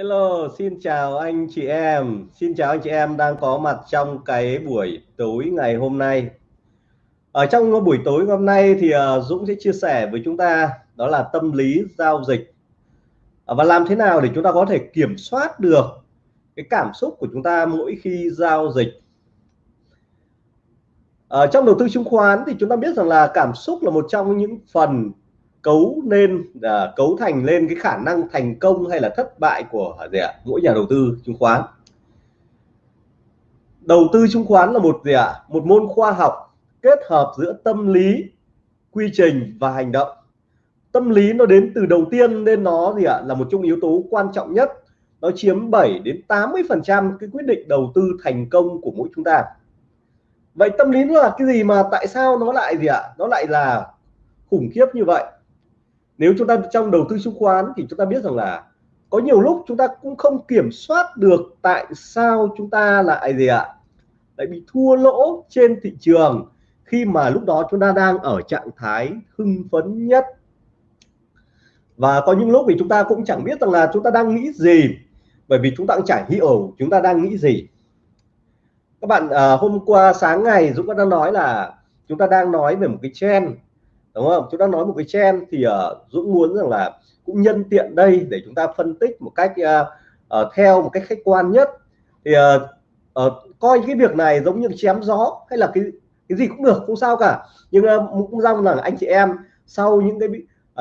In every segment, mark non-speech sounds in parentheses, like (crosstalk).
Hello, xin chào anh chị em. Xin chào anh chị em đang có mặt trong cái buổi tối ngày hôm nay. Ở trong buổi tối hôm nay thì ờ, Dũng sẽ chia sẻ với chúng ta đó là tâm lý giao dịch ờ, và làm thế nào để chúng ta có thể kiểm soát được cái cảm xúc của chúng ta mỗi khi giao dịch. Ở trong đầu tư chứng khoán thì chúng ta biết rằng là cảm xúc là một trong những phần cấu nên uh, cấu thành lên cái khả năng thành công hay là thất bại của gì ạ? Mỗi nhà đầu tư chứng khoán. Đầu tư chứng khoán là một gì ạ? Một môn khoa học kết hợp giữa tâm lý quy trình và hành động. Tâm lý nó đến từ đầu tiên nên nó gì ạ? Là một trong yếu tố quan trọng nhất. Nó chiếm 7 đến 80 phần trăm cái quyết định đầu tư thành công của mỗi chúng ta. Vậy tâm lý nó là cái gì mà tại sao nó lại gì ạ? Nó lại là khủng khiếp như vậy? Nếu chúng ta trong đầu tư chứng khoán thì chúng ta biết rằng là có nhiều lúc chúng ta cũng không kiểm soát được tại sao chúng ta lại gì ạ lại bị thua lỗ trên thị trường khi mà lúc đó chúng ta đang ở trạng thái hưng phấn nhất và có những lúc thì chúng ta cũng chẳng biết rằng là chúng ta đang nghĩ gì bởi vì chúng ta cũng chẳng hiểu chúng ta đang nghĩ gì các bạn à, hôm qua sáng ngày Dũng đã nói là chúng ta đang nói về một cái trend đúng không? Chúng ta nói một cái trend thì uh, Dũng muốn rằng là cũng nhân tiện đây để chúng ta phân tích một cách uh, uh, theo một cách khách quan nhất. Thì uh, uh, coi cái việc này giống như chém gió hay là cái cái gì cũng được không sao cả. Nhưng uh, cũng mong là anh chị em sau những cái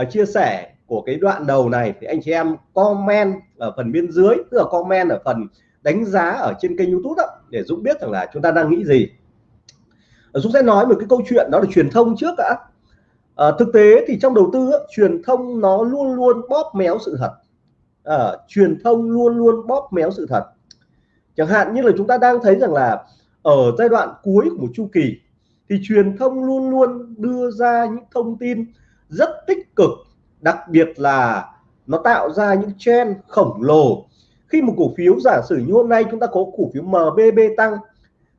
uh, chia sẻ của cái đoạn đầu này thì anh chị em comment ở phần bên dưới tức là comment ở phần đánh giá ở trên kênh YouTube đó, để Dũng biết rằng là chúng ta đang nghĩ gì. Dũng sẽ nói một cái câu chuyện đó là truyền thông trước đã à, thực tế thì trong đầu tư truyền thông nó luôn luôn bóp méo sự thật. À, truyền thông luôn luôn bóp méo sự thật. Chẳng hạn như là chúng ta đang thấy rằng là ở giai đoạn cuối của một chu kỳ thì truyền thông luôn luôn đưa ra những thông tin rất tích cực đặc biệt là nó tạo ra những trend khổng lồ. Khi một cổ phiếu giả sử như hôm nay chúng ta có cổ phiếu MBB tăng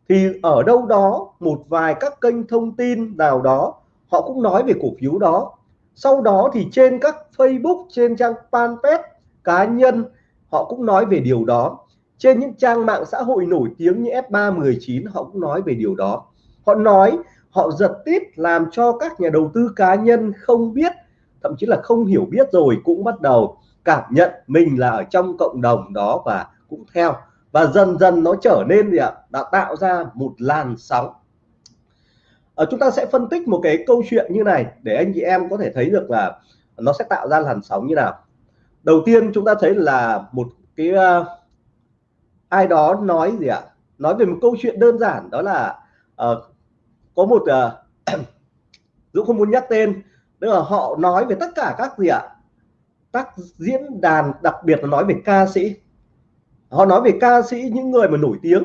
thì ở đâu đó một vài các kênh thông tin nào đó họ cũng nói về cổ phiếu đó. Sau đó thì trên các Facebook, trên trang fanpage cá nhân, họ cũng nói về điều đó. Trên những trang mạng xã hội nổi tiếng như F319 họ cũng nói về điều đó. Họ nói họ giật tít làm cho các nhà đầu tư cá nhân không biết, thậm chí là không hiểu biết rồi cũng bắt đầu cảm nhận mình là ở trong cộng đồng đó và cũng theo. Và dần dần nó trở nên gì ạ? Đã tạo ra một làn sóng à, chúng ta sẽ phân tích một cái câu chuyện như này để anh chị em có thể thấy được là nó sẽ tạo ra làn sóng như nào. Đầu tiên chúng ta thấy là một cái uh, ai đó nói gì ạ? Nói về một câu chuyện đơn giản đó là uh, có một uh, (clears throat) Dũng không muốn nhắc tên tức là họ nói về tất cả các gì ạ? Các diễn đàn đặc biệt là nói về ca sĩ. Họ nói về ca sĩ những người mà nổi tiếng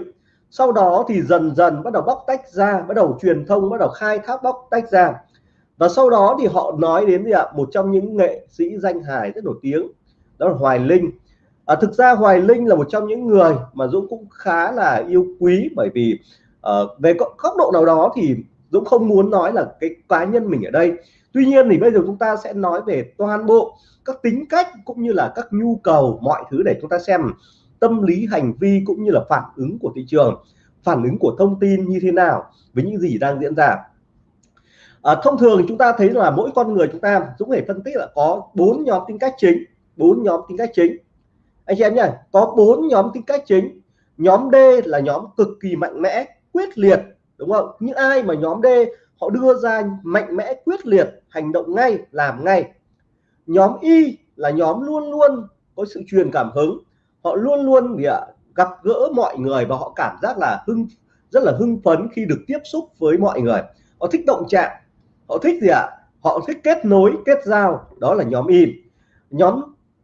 sau đó thì dần dần bắt đầu bóc tách ra bắt đầu truyền thông bắt đầu khai thác bóc tách ra. Và sau đó thì họ nói đến gì ạ? Một trong những nghệ sĩ danh hài rất nổi tiếng đó là Hoài Linh. À, thực ra Hoài Linh là một trong những người mà Dũng cũng khá là yêu quý bởi vì uh, về góc độ nào đó thì Dũng không muốn nói là cái cá nhân mình ở đây. Tuy nhiên thì bây giờ chúng ta sẽ nói về toàn bộ các tính cách cũng như là các nhu cầu mọi thứ để chúng ta xem tâm lý hành vi cũng như là phản ứng của thị trường phản ứng của thông tin như thế nào với những gì đang diễn ra. À, thông thường chúng ta thấy là mỗi con người chúng ta cũng thể phân tích là có bốn nhóm tính cách chính bốn nhóm tính cách chính. Anh chị em nhá có bốn nhóm tính cách chính. Nhóm D là nhóm cực kỳ mạnh mẽ quyết liệt đúng không? Những ai mà nhóm D họ đưa ra mạnh mẽ quyết liệt hành động ngay làm ngay. Nhóm Y là nhóm luôn luôn có sự truyền cảm hứng họ luôn luôn gì ạ gặp gỡ mọi người và họ cảm giác là hưng, rất là hưng phấn khi được tiếp xúc với mọi người. Họ thích động chạm, họ thích gì ạ? Họ thích kết nối, kết giao, đó là nhóm im. Nhóm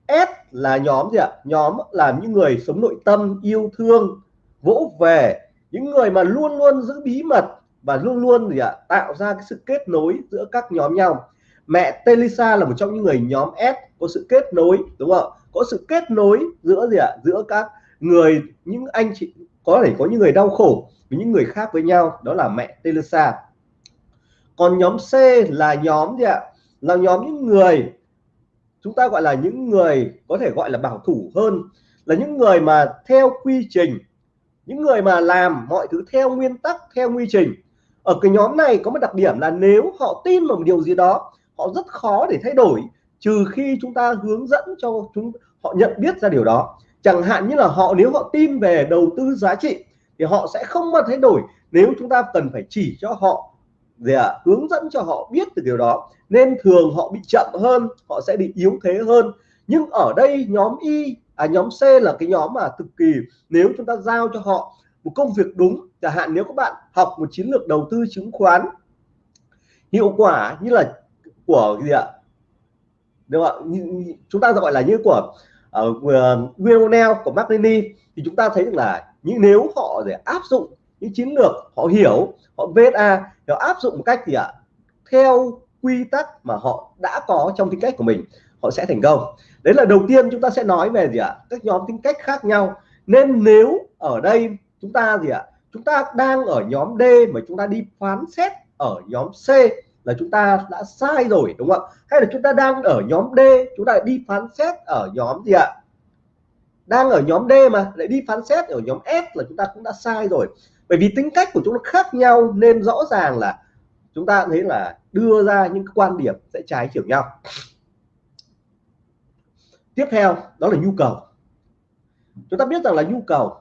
S là nhóm gì ạ? Nhóm là những người sống nội tâm, yêu thương, vỗ về. Những người mà luôn luôn giữ bí mật và luôn luôn gì ạ? Tạo ra cái sự kết nối giữa các nhóm nhau. Mẹ Telisa là một trong những người nhóm S có sự kết nối, đúng không? Có sự kết nối giữa gì ạ? Giữa các người, những anh chị, có thể có những người đau khổ với những người khác với nhau, đó là mẹ Teresa. Còn nhóm C là nhóm gì ạ? Là nhóm những người, chúng ta gọi là những người có thể gọi là bảo thủ hơn, là những người mà theo quy trình, những người mà làm mọi thứ theo nguyên tắc, theo quy trình. Ở cái nhóm này có một đặc điểm là nếu họ tin vào một điều gì đó, họ rất khó để thay đổi trừ khi chúng ta hướng dẫn cho chúng họ nhận biết ra điều đó. Chẳng hạn như là họ nếu họ tin về đầu tư giá trị thì họ sẽ không bao thay đổi. Nếu chúng ta cần phải chỉ cho họ gì à, hướng dẫn cho họ biết từ điều đó nên thường họ bị chậm hơn họ sẽ bị yếu thế hơn. Nhưng ở đây nhóm Y à, nhóm C là cái nhóm mà cực kỳ nếu chúng ta giao cho họ một công việc đúng chẳng hạn nếu các bạn học một chiến lược đầu tư chứng khoán hiệu quả như là của gì ạ đúng không ạ? Chúng ta gọi là như của ờ, uh, Wionel của Martini thì chúng ta thấy được là những nếu họ để áp dụng những chiến lược họ hiểu họ VSA họ áp dụng một cách gì ạ theo quy tắc mà họ đã có trong tính cách của mình họ sẽ thành công. Đấy là đầu tiên chúng ta sẽ nói về gì ạ? Các nhóm tính cách khác nhau. Nên nếu ở đây chúng ta gì ạ? Chúng ta đang ở nhóm D mà chúng ta đi phán xét ở nhóm C là chúng ta đã sai rồi, đúng không ạ? Hay là chúng ta đang ở nhóm D, chúng ta đi phán xét ở nhóm gì ạ? Đang ở nhóm D mà, lại đi phán xét ở nhóm S là chúng ta cũng đã sai rồi. Bởi vì tính cách của chúng nó khác nhau nên rõ ràng là chúng ta thấy là đưa ra những quan điểm sẽ trái chiều nhau. Tiếp theo, đó là nhu cầu. Chúng ta biết rằng là nhu cầu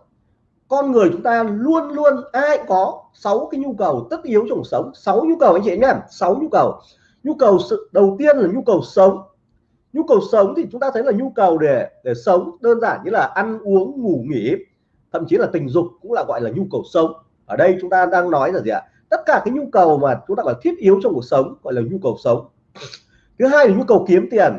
con người chúng ta luôn luôn, ai có sáu cái nhu cầu tất yếu trong cuộc sống. Sáu nhu cầu anh chị nhé sáu nhu cầu. Nhu cầu sự, đầu tiên là nhu cầu sống. Nhu cầu sống thì chúng ta thấy là nhu cầu để để sống đơn giản như là ăn uống, ngủ nghỉ, thậm chí là tình dục cũng là gọi là nhu cầu sống. Ở đây chúng ta đang nói là gì ạ? Tất cả cái nhu cầu mà chúng ta gọi là thiết yếu trong cuộc sống gọi là nhu cầu sống. Thứ hai là nhu cầu kiếm tiền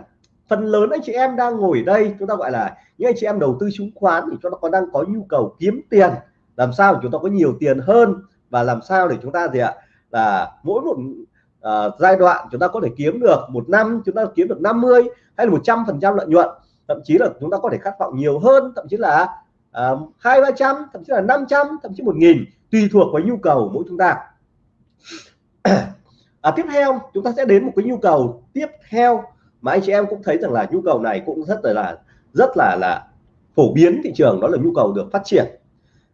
phần lớn anh chị em đang ngồi đây chúng ta gọi là những anh chị em đầu tư chứng khoán thì chúng ta còn đang có nhu cầu kiếm tiền. Làm sao để chúng ta có nhiều tiền hơn và làm sao để chúng ta gì ạ? Là mỗi một uh, giai đoạn chúng ta có thể kiếm được một năm chúng ta kiếm được 50 hay là 100 phần trăm lợi nhuận. Thậm chí là chúng ta có thể khát vọng nhiều hơn thậm chí là ờ, hai ba trăm thậm chí là 500 thậm chí một nghìn tùy thuộc vào nhu cầu mỗi chúng ta. (clears throat) À, tiếp theo chúng ta sẽ đến một cái nhu cầu tiếp theo mà anh chị em cũng thấy rằng là nhu cầu này cũng rất là, là rất là là phổ biến thị trường đó là nhu cầu được phát triển.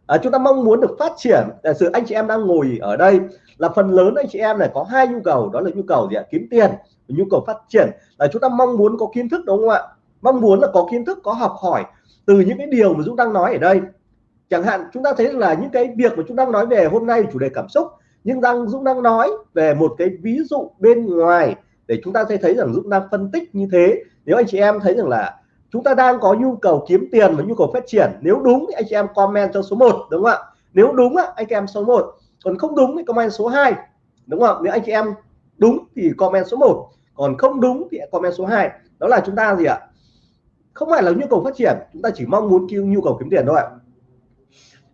À, chúng ta mong muốn được phát triển. Giả sự anh chị em đang ngồi ở đây là phần lớn anh chị em này có hai nhu cầu đó là nhu cầu gì ạ? Kiếm tiền nhu cầu phát triển. Là chúng ta mong muốn có kiến thức đúng không ạ? Mong muốn là có kiến thức có học hỏi từ những cái điều mà Dũng đang nói ở đây. Chẳng hạn chúng ta thấy là những cái việc mà chúng đang nói về hôm nay chủ đề cảm xúc. Nhưng đang Dũng đang nói về một cái ví dụ bên ngoài để chúng ta thấy thấy rằng Dũng đang phân tích như thế. Nếu anh chị em thấy rằng là chúng ta đang có nhu cầu kiếm tiền và nhu cầu phát triển nếu đúng thì anh chị em comment cho số 1 đúng không ạ? Nếu đúng á, anh chị em số 1 còn không đúng thì comment số 2 đúng không nếu anh chị em đúng thì comment số 1 còn không đúng thì comment số 2 đó là chúng ta gì ạ? Không phải là nhu cầu phát triển chúng ta chỉ mong muốn kêu nhu cầu kiếm tiền thôi ạ.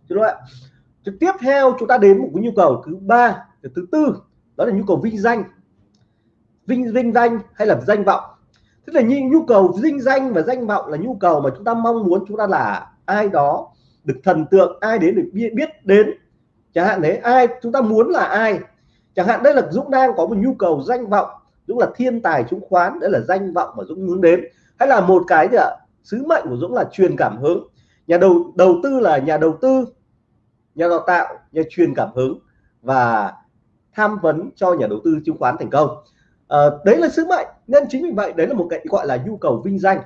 Đúng không ạ? Tiếp theo chúng ta đến một cái nhu cầu thứ ba thứ tư. Đó là nhu cầu vinh danh vinh vinh danh hay là danh vọng? Tức là như nhu cầu vinh danh và danh vọng là nhu cầu mà chúng ta mong muốn chúng ta là ai đó được thần tượng ai đến được biết, biết đến. Chẳng hạn đấy ai chúng ta muốn là ai? Chẳng hạn đây là Dũng đang có một nhu cầu danh vọng Dũng là thiên tài chứng khoán đấy là danh vọng mà Dũng muốn đến. Hay là một cái gì ạ sứ mệnh của Dũng là truyền cảm hứng. Nhà đầu đầu tư là nhà đầu tư nhà đào tạo nhà truyền cảm hứng và tham vấn cho nhà đầu tư chứng khoán thành công à, đấy là sứ mệnh. Nên chính vì vậy đấy là một cái gọi là nhu cầu vinh danh.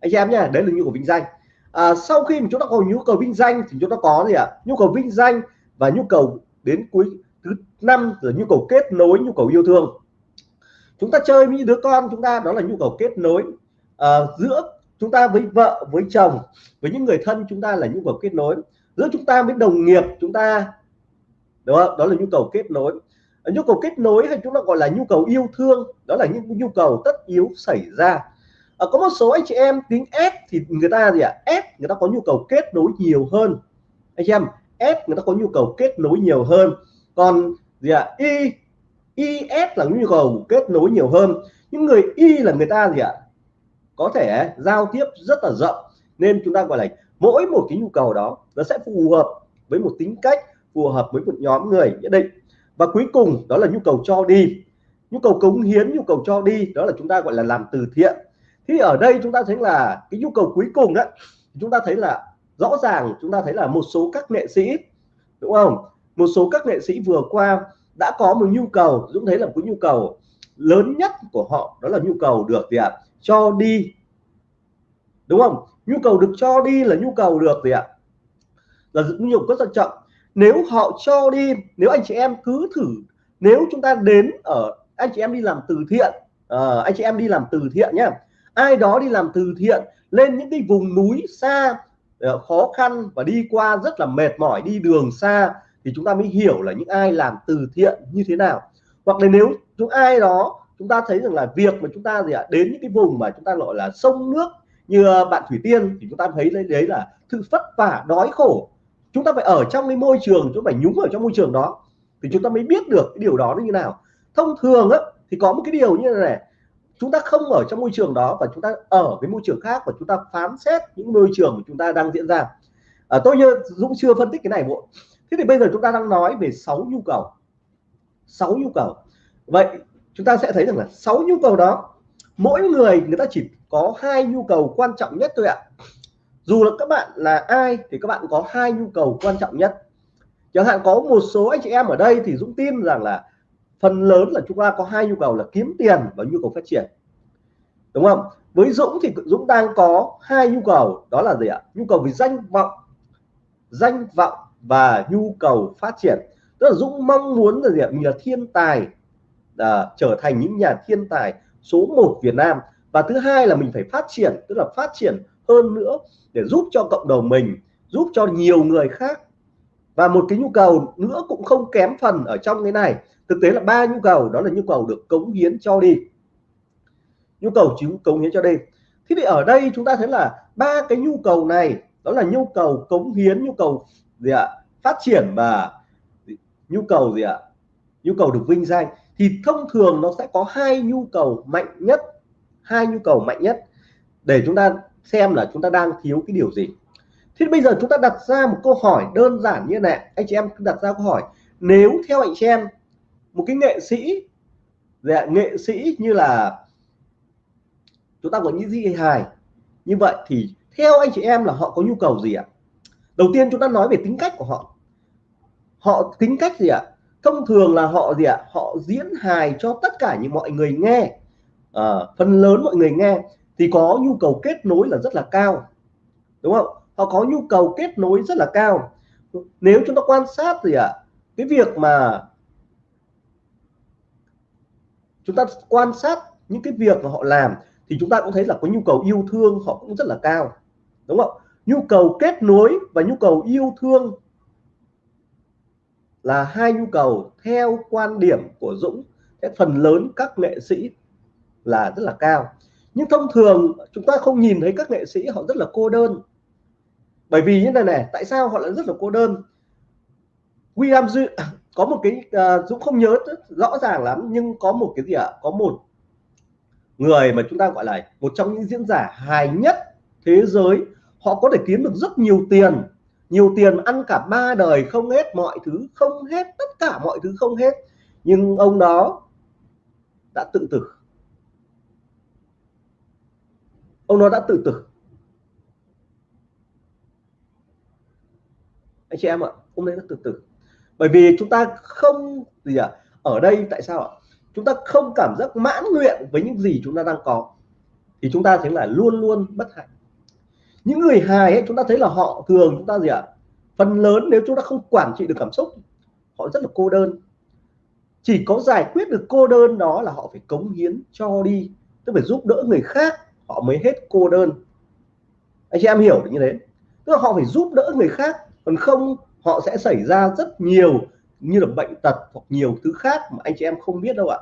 Anh em nha đấy là nhu cầu vinh danh. À, sau khi mà chúng ta có nhu cầu vinh danh thì chúng ta có gì ạ? Nhu cầu vinh danh và nhu cầu đến cuối thứ năm là nhu cầu kết nối nhu cầu yêu thương. Chúng ta chơi với đứa con chúng ta đó là nhu cầu kết nối. À, giữa chúng ta với vợ với chồng với những người thân chúng ta là nhu cầu kết nối. Giữa chúng ta với đồng nghiệp chúng ta đó đó là nhu cầu kết nối. Ờ, nhu cầu kết nối hay chúng ta gọi là nhu cầu yêu thương đó là những nhu cầu tất yếu xảy ra à, có một số anh chị em tính S thì người ta gì ạ à? S người ta có nhu cầu kết nối nhiều hơn anh chị em S người ta có nhu cầu kết nối nhiều hơn còn gì ạ à? Y IS là nhu cầu kết nối nhiều hơn những người Y là người ta gì ạ à? có thể giao tiếp rất là rộng nên chúng ta gọi là mỗi một cái nhu cầu đó nó sẽ phù hợp với một tính cách phù hợp với một nhóm người nhất định và cuối cùng đó là nhu cầu cho đi. Nhu cầu cống hiến, nhu cầu cho đi, đó là chúng ta gọi là làm từ thiện. Thì ở đây chúng ta thấy là cái nhu cầu cuối cùng đó chúng ta thấy là rõ ràng chúng ta thấy là một số các nghệ sĩ, đúng không? Một số các nghệ sĩ vừa qua đã có một nhu cầu, Dũng thấy là cái nhu cầu lớn nhất của họ, đó là nhu cầu được gì ạ? Cho đi. Đúng không? Nhu cầu được cho đi là nhu cầu được gì ạ? Là nhu cầu rất là trọng nếu họ cho đi nếu anh chị em cứ thử nếu chúng ta đến ở anh chị em đi làm từ thiện à, anh chị em đi làm từ thiện nhé ai đó đi làm từ thiện lên những cái vùng núi xa ờ, khó khăn và đi qua rất là mệt mỏi đi đường xa thì chúng ta mới hiểu là những ai làm từ thiện như thế nào. Hoặc là nếu chúng ai đó chúng ta thấy rằng là việc mà chúng ta gì ạ đến những cái vùng mà chúng ta gọi là sông nước như bạn Thủy Tiên thì chúng ta thấy đấy, đấy là sự vất vả đói khổ chúng ta phải ở trong cái môi trường chúng ta phải nhúng ở trong môi trường đó thì chúng ta mới biết được cái điều đó như nào. Thông thường á thì có một cái điều như này chúng ta không ở trong môi trường đó và chúng ta ở cái môi trường khác và chúng ta phán xét những môi trường mà chúng ta đang diễn ra. À, tôi như Dũng chưa phân tích cái này bộ thế thì bây giờ chúng ta đang nói về 6 nhu cầu. 6 nhu cầu. Vậy chúng ta sẽ thấy rằng là 6 nhu cầu đó mỗi người người ta chỉ có hai nhu cầu quan trọng nhất thôi ạ dù là các bạn là ai thì các bạn có hai nhu cầu quan trọng nhất. Chẳng hạn có một số anh chị em ở đây thì Dũng tin rằng là phần lớn là chúng ta có hai nhu cầu là kiếm tiền và nhu cầu phát triển. Đúng không? Với Dũng thì Dũng đang có hai nhu cầu đó là gì ạ? Nhu cầu về danh vọng danh vọng và nhu cầu phát triển. Tức là Dũng mong muốn là gì ạ? Mình là thiên tài à, trở thành những nhà thiên tài số 1 Việt Nam. Và thứ hai là mình phải phát triển tức là phát triển hơn nữa để giúp cho cộng đồng mình, giúp cho nhiều người khác. Và một cái nhu cầu nữa cũng không kém phần ở trong cái này. Thực tế là ba nhu cầu, đó là nhu cầu được cống hiến cho đi. Nhu cầu chứng cống hiến cho đi. Thế thì ở đây chúng ta thấy là ba cái nhu cầu này, đó là nhu cầu cống hiến, nhu cầu gì ạ? Phát triển và nhu cầu gì ạ? Nhu cầu được vinh danh. Thì thông thường nó sẽ có hai nhu cầu mạnh nhất, hai nhu cầu mạnh nhất. Để chúng ta xem là chúng ta đang thiếu cái điều gì. Thế bây giờ chúng ta đặt ra một câu hỏi đơn giản như này anh chị em đặt ra câu hỏi nếu theo anh chị em một cái nghệ sĩ dạ, nghệ sĩ như là chúng ta có những gì hài như vậy thì theo anh chị em là họ có nhu cầu gì ạ? Đầu tiên chúng ta nói về tính cách của họ. Họ tính cách gì ạ? Thông thường là họ gì ạ? Họ diễn hài cho tất cả những mọi người nghe. À, phần lớn mọi người nghe thì có nhu cầu kết nối là rất là cao, đúng không? Họ có nhu cầu kết nối rất là cao. Nếu chúng ta quan sát thì ạ, cái việc mà chúng ta quan sát những cái việc mà họ làm thì chúng ta cũng thấy là có nhu cầu yêu thương họ cũng rất là cao, đúng không? Nhu cầu kết nối và nhu cầu yêu thương là hai nhu cầu theo quan điểm của Dũng. Phần lớn các nghệ sĩ là rất là cao nhưng thông thường chúng ta không nhìn thấy các nghệ sĩ họ rất là cô đơn. Bởi vì như này này tại sao họ lại rất là cô đơn? William Duy có một cái uh, Dũng không nhớ rõ ràng lắm nhưng có một cái gì ạ? À? có một người mà chúng ta gọi là một trong những diễn giả hài nhất thế giới. Họ có thể kiếm được rất nhiều tiền nhiều tiền ăn cả ba đời không hết mọi thứ không hết tất cả mọi thứ không hết. Nhưng ông đó đã tự tử ông nó đã tự tử. Anh chị em ạ, ông ấy đã tự tử. Bởi vì chúng ta không, gì ạ à? ở đây tại sao ạ? Chúng ta không cảm giác mãn nguyện với những gì chúng ta đang có. Thì chúng ta thấy là luôn luôn bất hạnh. Những người hài ấy, chúng ta thấy là họ thường, chúng ta gì ạ à? phần lớn nếu chúng ta không quản trị được cảm xúc, họ rất là cô đơn. Chỉ có giải quyết được cô đơn đó là họ phải cống hiến cho đi, tức phải giúp đỡ người khác họ mới hết cô đơn. Anh chị em hiểu được như thế. Tức là họ phải giúp đỡ người khác, còn không, họ sẽ xảy ra rất nhiều như là bệnh tật hoặc nhiều thứ khác mà anh chị em không biết đâu ạ.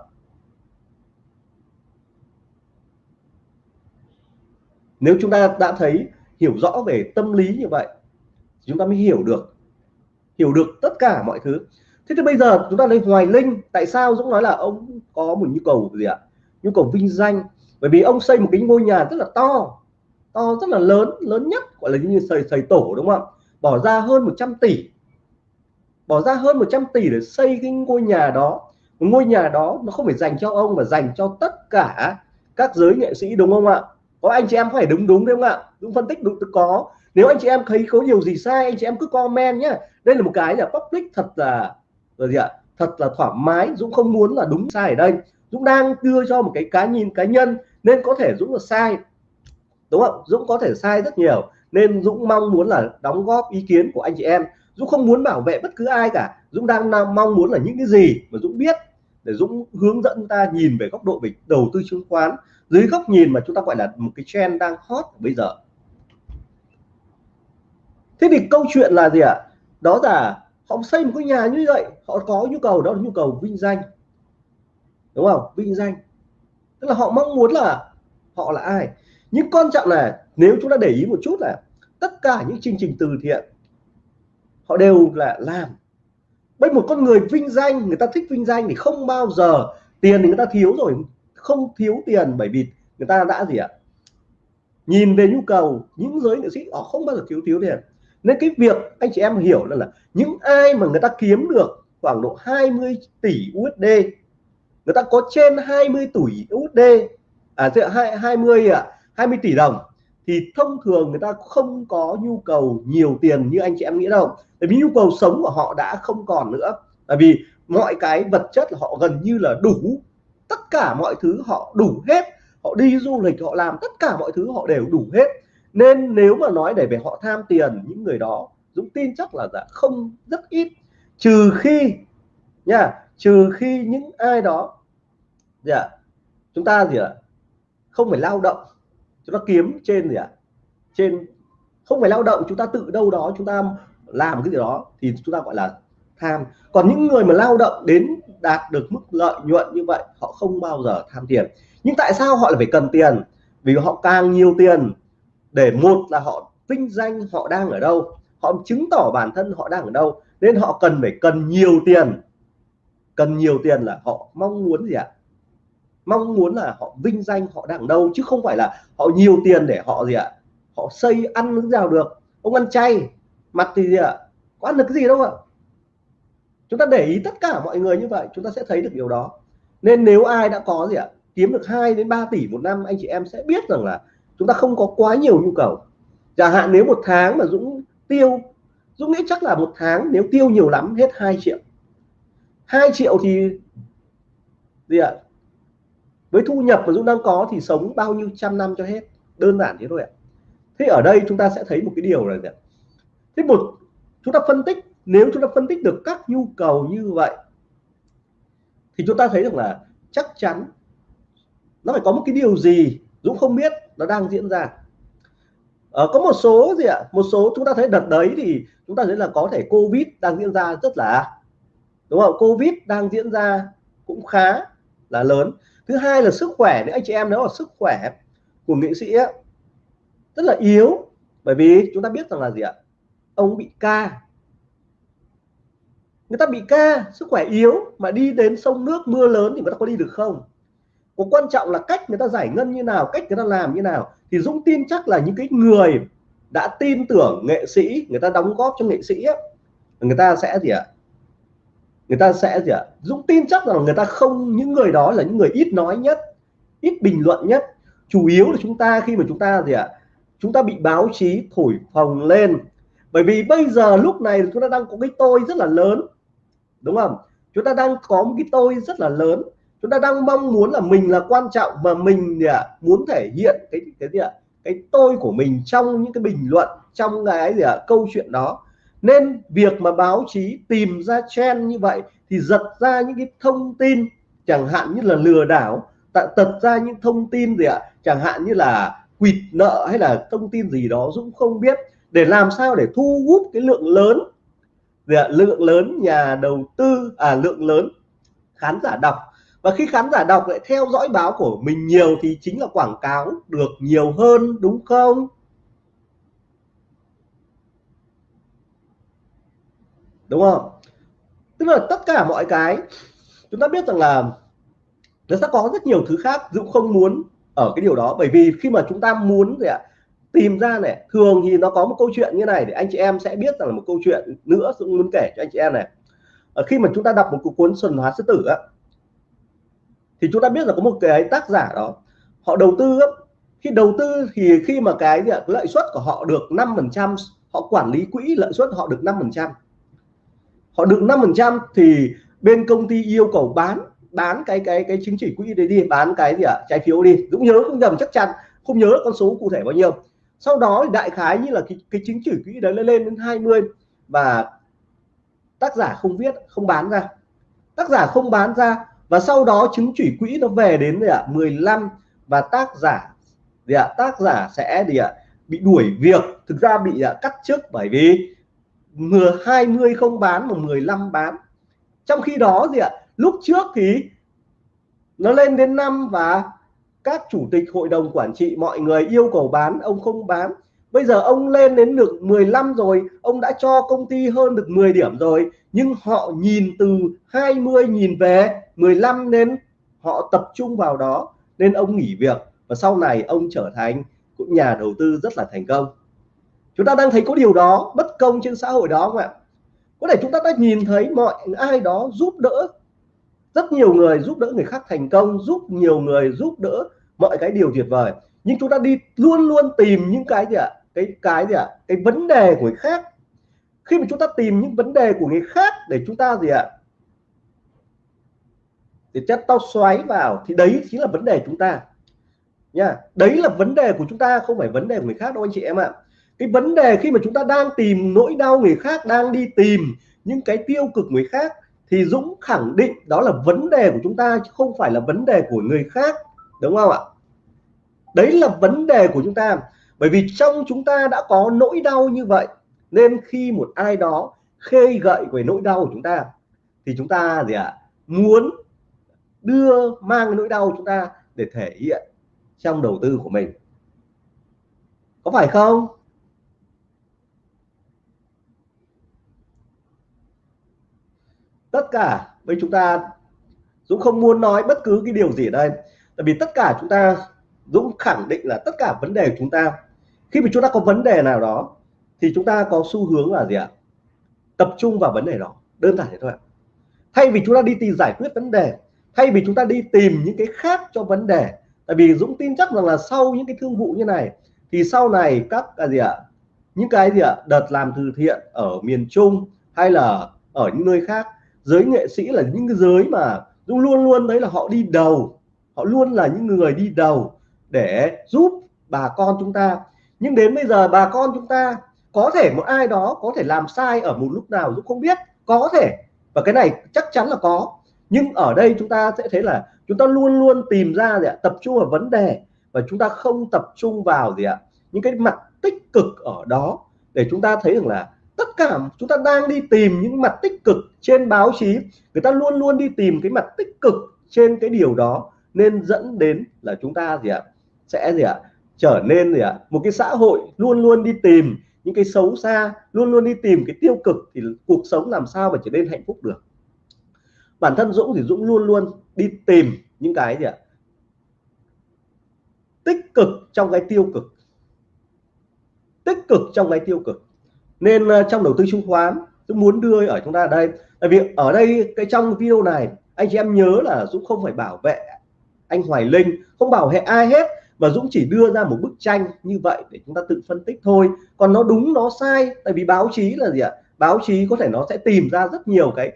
Nếu chúng ta đã thấy, hiểu rõ về tâm lý như vậy chúng ta mới hiểu được. Hiểu được tất cả mọi thứ. Thế thì bây giờ chúng ta lấy Hoài Linh, tại sao Dũng nói là ông có một nhu cầu gì ạ? Nhu cầu vinh danh bởi vì ông xây một cái ngôi nhà rất là to to rất là lớn lớn nhất, gọi là như xây xây tổ đúng không ạ? Bỏ ra hơn 100 tỷ. Bỏ ra hơn 100 tỷ để xây cái ngôi nhà đó. Một ngôi nhà đó nó không phải dành cho ông mà dành cho tất cả các giới nghệ sĩ đúng không ạ? Có anh chị em phải đúng đúng đúng không ạ? Đúng phân tích đúng, có. Nếu anh chị em thấy có điều gì sai, anh chị em cứ comment nhé đây là một cái là public thật là là gì ạ? Thật là thoải mái, Dũng không muốn là đúng sai ở đây. Dũng đang đưa cho một cái cá nhìn cá nhân nên có thể Dũng là sai, đúng không? Dũng có thể sai rất nhiều. Nên Dũng mong muốn là đóng góp ý kiến của anh chị em. Dũng không muốn bảo vệ bất cứ ai cả. Dũng đang mong muốn là những cái gì mà Dũng biết để Dũng hướng dẫn ta nhìn về góc độ về đầu tư chứng khoán dưới góc nhìn mà chúng ta gọi là một cái trend đang hot bây giờ. Thế thì câu chuyện là gì ạ? Đó là họ xây một cái nhà như vậy, họ có nhu cầu, đó là nhu cầu vinh danh. Đúng không? Vinh danh tức là họ mong muốn là họ là ai. Nhưng quan trọng là nếu chúng ta để ý một chút là tất cả những chương trình từ thiện họ đều là làm. Bây một con người vinh danh người ta thích vinh danh thì không bao giờ tiền thì người ta thiếu rồi. Không thiếu tiền bởi vì người ta đã gì ạ? Nhìn về nhu cầu những giới nghệ sĩ họ không bao giờ thiếu thiếu tiền. Nên cái việc anh chị em hiểu là, là những ai mà người ta kiếm được khoảng độ 20 tỷ USD người ta có trên 20 tỷ USD à 20 ạ 20 tỷ đồng. Thì thông thường người ta không có nhu cầu nhiều tiền như anh chị em nghĩ đâu. Bởi vì nhu cầu sống của họ đã không còn nữa. Bởi vì mọi cái vật chất là họ gần như là đủ. Tất cả mọi thứ họ đủ hết. Họ đi du lịch, họ làm tất cả mọi thứ họ đều đủ hết. Nên nếu mà nói để về họ tham tiền, những người đó, Dũng tin chắc là dạ không, rất ít. Trừ khi, nha trừ khi những ai đó, gì ạ? Chúng ta gì ạ? Không phải lao động. Chúng ta kiếm trên gì ạ? Trên, không phải lao động, chúng ta tự đâu đó, chúng ta làm cái gì đó thì chúng ta gọi là tham. Còn những người mà lao động đến đạt được mức lợi nhuận như vậy, họ không bao giờ tham tiền. Nhưng tại sao họ lại phải cần tiền? Vì họ càng nhiều tiền để một là họ vinh danh họ đang ở đâu, họ chứng tỏ bản thân họ đang ở đâu, nên họ cần phải cần nhiều tiền cần nhiều tiền là họ mong muốn gì ạ? Mong muốn là họ vinh danh, họ đang đâu chứ không phải là họ nhiều tiền để họ gì ạ? Họ xây ăn nước nào được. Ông ăn chay mặt thì gì ạ? Có ăn được cái gì đâu ạ? Chúng ta để ý tất cả mọi người như vậy, chúng ta sẽ thấy được điều đó. Nên nếu ai đã có gì ạ? Kiếm được 2 đến 3 tỷ một năm, anh chị em sẽ biết rằng là chúng ta không có quá nhiều nhu cầu. Chẳng hạn nếu một tháng mà Dũng tiêu, Dũng nghĩ chắc là một tháng nếu tiêu nhiều lắm, hết 2 triệu. 2 triệu thì gì ạ? Với thu nhập mà Dũng đang có thì sống bao nhiêu trăm năm cho hết? Đơn giản thế thôi ạ. Thế ở đây chúng ta sẽ thấy một cái điều là gì ạ? Thế một chúng ta phân tích nếu chúng ta phân tích được các nhu cầu như vậy thì chúng ta thấy được là chắc chắn nó phải có một cái điều gì Dũng không biết nó đang diễn ra. Ờ, có một số gì ạ? Một số chúng ta thấy đợt đấy thì chúng ta thấy là có thể Covid đang diễn ra rất là đúng không? Covid đang diễn ra cũng khá là lớn. Thứ hai là sức khỏe nếu anh chị em nếu là sức khỏe của nghệ sĩ ấy, rất là yếu bởi vì chúng ta biết rằng là gì ạ? Ông bị ca. Người ta bị ca sức khỏe yếu mà đi đến sông nước mưa lớn thì người ta có đi được không? Có quan trọng là cách người ta giải ngân như nào cách người ta làm như nào. Thì Dũng tin chắc là những cái người đã tin tưởng nghệ sĩ người ta đóng góp cho nghệ sĩ ấy, người ta sẽ gì ạ? Người ta sẽ gì ạ? Dũng tin chắc rằng người ta không, những người đó là những người ít nói nhất, ít bình luận nhất. Chủ yếu là chúng ta, khi mà chúng ta gì ạ? Chúng ta bị báo chí thổi phồng lên. Bởi vì bây giờ lúc này chúng ta đang có cái tôi rất là lớn, đúng không? Chúng ta đang có một cái tôi rất là lớn. Chúng ta đang mong muốn là mình là quan trọng và mình gì ạ? Muốn thể hiện cái cái gì ạ? Cái tôi của mình trong những cái bình luận, trong cái gì ạ? Câu chuyện đó nên việc mà báo chí tìm ra trend như vậy thì giật ra những cái thông tin, chẳng hạn như là lừa đảo tật ra những thông tin gì ạ? Chẳng hạn như là quỵt nợ hay là thông tin gì đó Dũng không biết, để làm sao để thu hút cái lượng lớn gì ạ? lượng lớn nhà đầu tư à lượng lớn khán giả đọc. Và khi khán giả đọc lại theo dõi báo của mình nhiều thì chính là quảng cáo được nhiều hơn, đúng không? Đúng không? Tức là tất cả mọi cái chúng ta biết rằng là nó sẽ có rất nhiều thứ khác Dũng không muốn ở cái điều đó. Bởi vì khi mà chúng ta muốn gì ạ? Tìm ra này thường thì nó có một câu chuyện như này để anh chị em sẽ biết rằng là một câu chuyện nữa Dũng muốn kể cho anh chị em này. Ở khi mà chúng ta đọc một cuốn Xuân Hóa Sư Tử á thì chúng ta biết là có một cái tác giả đó họ đầu tư á, khi đầu tư thì khi mà cái lợi suất của họ được 5 phần trăm họ quản lý quỹ lợi suất họ được 5 phần trăm họ được 5 phần trăm thì bên công ty yêu cầu bán bán cái cái cái chứng chỉ quỹ đấy đi bán cái gì ạ à? trái phiếu đi Dũng nhớ không nhầm chắc chắn không nhớ con số cụ thể bao nhiêu sau đó thì đại khái như là cái, cái chứng chỉ quỹ đấy lên lên đến 20 và tác giả không viết không bán ra tác giả không bán ra và sau đó chứng chỉ quỹ nó về đến gì ạ à? 15 và tác giả gì ạ à? tác giả sẽ gì ạ à? bị đuổi việc thực ra bị à, cắt chức bởi vì mưa 20 không bán mà 15 bán. Trong khi đó gì ạ? Lúc trước thì nó lên đến năm và các chủ tịch hội đồng quản trị, mọi người yêu cầu bán, ông không bán. Bây giờ ông lên đến được 15 rồi, ông đã cho công ty hơn được 10 điểm rồi. Nhưng họ nhìn từ 20 nhìn về 15 nên họ tập trung vào đó, nên ông nghỉ việc. Và sau này ông trở thành cũng nhà đầu tư rất là thành công chúng ta đang thấy có điều đó, bất công trên xã hội đó không ạ? Có thể chúng ta đã nhìn thấy mọi, ai đó giúp đỡ rất nhiều người, giúp đỡ người khác thành công, giúp nhiều người, giúp đỡ mọi cái điều tuyệt vời. Nhưng chúng ta đi luôn luôn tìm những cái gì ạ? Cái cái gì ạ? Cái vấn đề của người khác. Khi mà chúng ta tìm những vấn đề của người khác để chúng ta gì ạ? Để chất tao xoáy vào, thì đấy chính là vấn đề chúng ta. Nha, đấy là vấn đề của chúng ta, không phải vấn đề của người khác đâu anh chị em ạ cái vấn đề khi mà chúng ta đang tìm nỗi đau người khác đang đi tìm những cái tiêu cực người khác thì Dũng khẳng định đó là vấn đề của chúng ta chứ không phải là vấn đề của người khác. Đúng không ạ? Đấy là vấn đề của chúng ta. Bởi vì trong chúng ta đã có nỗi đau như vậy nên khi một ai đó khơi gợi về nỗi đau của chúng ta thì chúng ta gì ạ? À, muốn đưa mang nỗi đau của chúng ta để thể hiện trong đầu tư của mình. Có phải không? Tất cả. Với chúng ta Dũng không muốn nói bất cứ cái điều gì ở đây. Tại vì tất cả chúng ta, Dũng khẳng định là tất cả vấn đề của chúng ta, khi mà chúng ta có vấn đề nào đó, thì chúng ta có xu hướng là gì ạ? Tập trung vào vấn đề đó. Đơn giản thế thôi ạ. Thay vì chúng ta đi tìm giải quyết vấn đề, thay vì chúng ta đi tìm những cái khác cho vấn đề, tại vì Dũng tin chắc rằng là sau những cái thương vụ như này, thì sau này các cái gì ạ? Những cái gì ạ? Đợt làm từ thiện ở miền Trung hay là ở những nơi khác giới nghệ sĩ là những cái giới mà luôn luôn đấy là họ đi đầu. Họ luôn là những người đi đầu để giúp bà con chúng ta. Nhưng đến bây giờ bà con chúng ta, có thể một ai đó có thể làm sai ở một lúc nào cũng không biết. Có thể. Và cái này chắc chắn là có. Nhưng ở đây chúng ta sẽ thấy là chúng ta luôn luôn tìm ra gì ạ? Tập trung vào vấn đề. Và chúng ta không tập trung vào gì ạ? Những cái mặt tích cực ở đó. Để chúng ta thấy rằng là tất cả chúng ta đang đi tìm những mặt tích cực trên báo chí. Người ta luôn luôn đi tìm cái mặt tích cực trên cái điều đó. Nên dẫn đến là chúng ta gì ạ? Sẽ gì ạ? Trở nên gì ạ? Một cái xã hội luôn luôn đi tìm những cái xấu xa, luôn luôn đi tìm cái tiêu cực thì cuộc sống làm sao mà trở nên hạnh phúc được? Bản thân Dũng thì Dũng luôn luôn đi tìm những cái gì ạ? Tích cực trong cái tiêu cực. Tích cực trong cái tiêu cực nên ờ, trong đầu tư chứng khoán Dũng muốn đưa ở chúng ta ở đây. Tại vì ở đây, cái trong video này, anh chị em nhớ là Dũng không phải bảo vệ anh Hoài Linh, không bảo vệ ai hết, mà Dũng chỉ đưa ra một bức tranh như vậy để chúng ta tự phân tích thôi. Còn nó đúng, nó sai, tại vì báo chí là gì ạ? Báo chí có thể nó sẽ tìm ra rất nhiều cái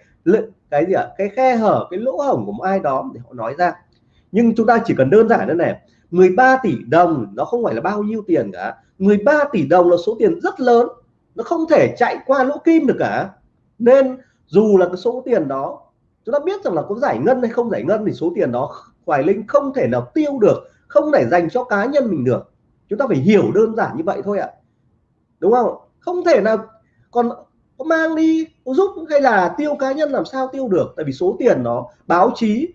cái gì ạ? Cái khe hở, cái lỗ hổng của một ai đó để họ nói ra. Nhưng chúng ta chỉ cần đơn giản thế này 13 tỷ đồng, nó không phải là bao nhiêu tiền cả 13 tỷ đồng là số tiền rất lớn nó không thể chạy qua lỗ kim được cả. Nên dù là cái số tiền đó, chúng ta biết rằng là có giải ngân hay không giải ngân thì số tiền đó Hoài Linh không thể nào tiêu được, không thể dành cho cá nhân mình được. Chúng ta phải hiểu đơn giản như vậy thôi ạ. Đúng không? Không thể nào. Còn có mang đi, có giúp hay là tiêu cá nhân làm sao tiêu được? Tại vì số tiền đó, báo chí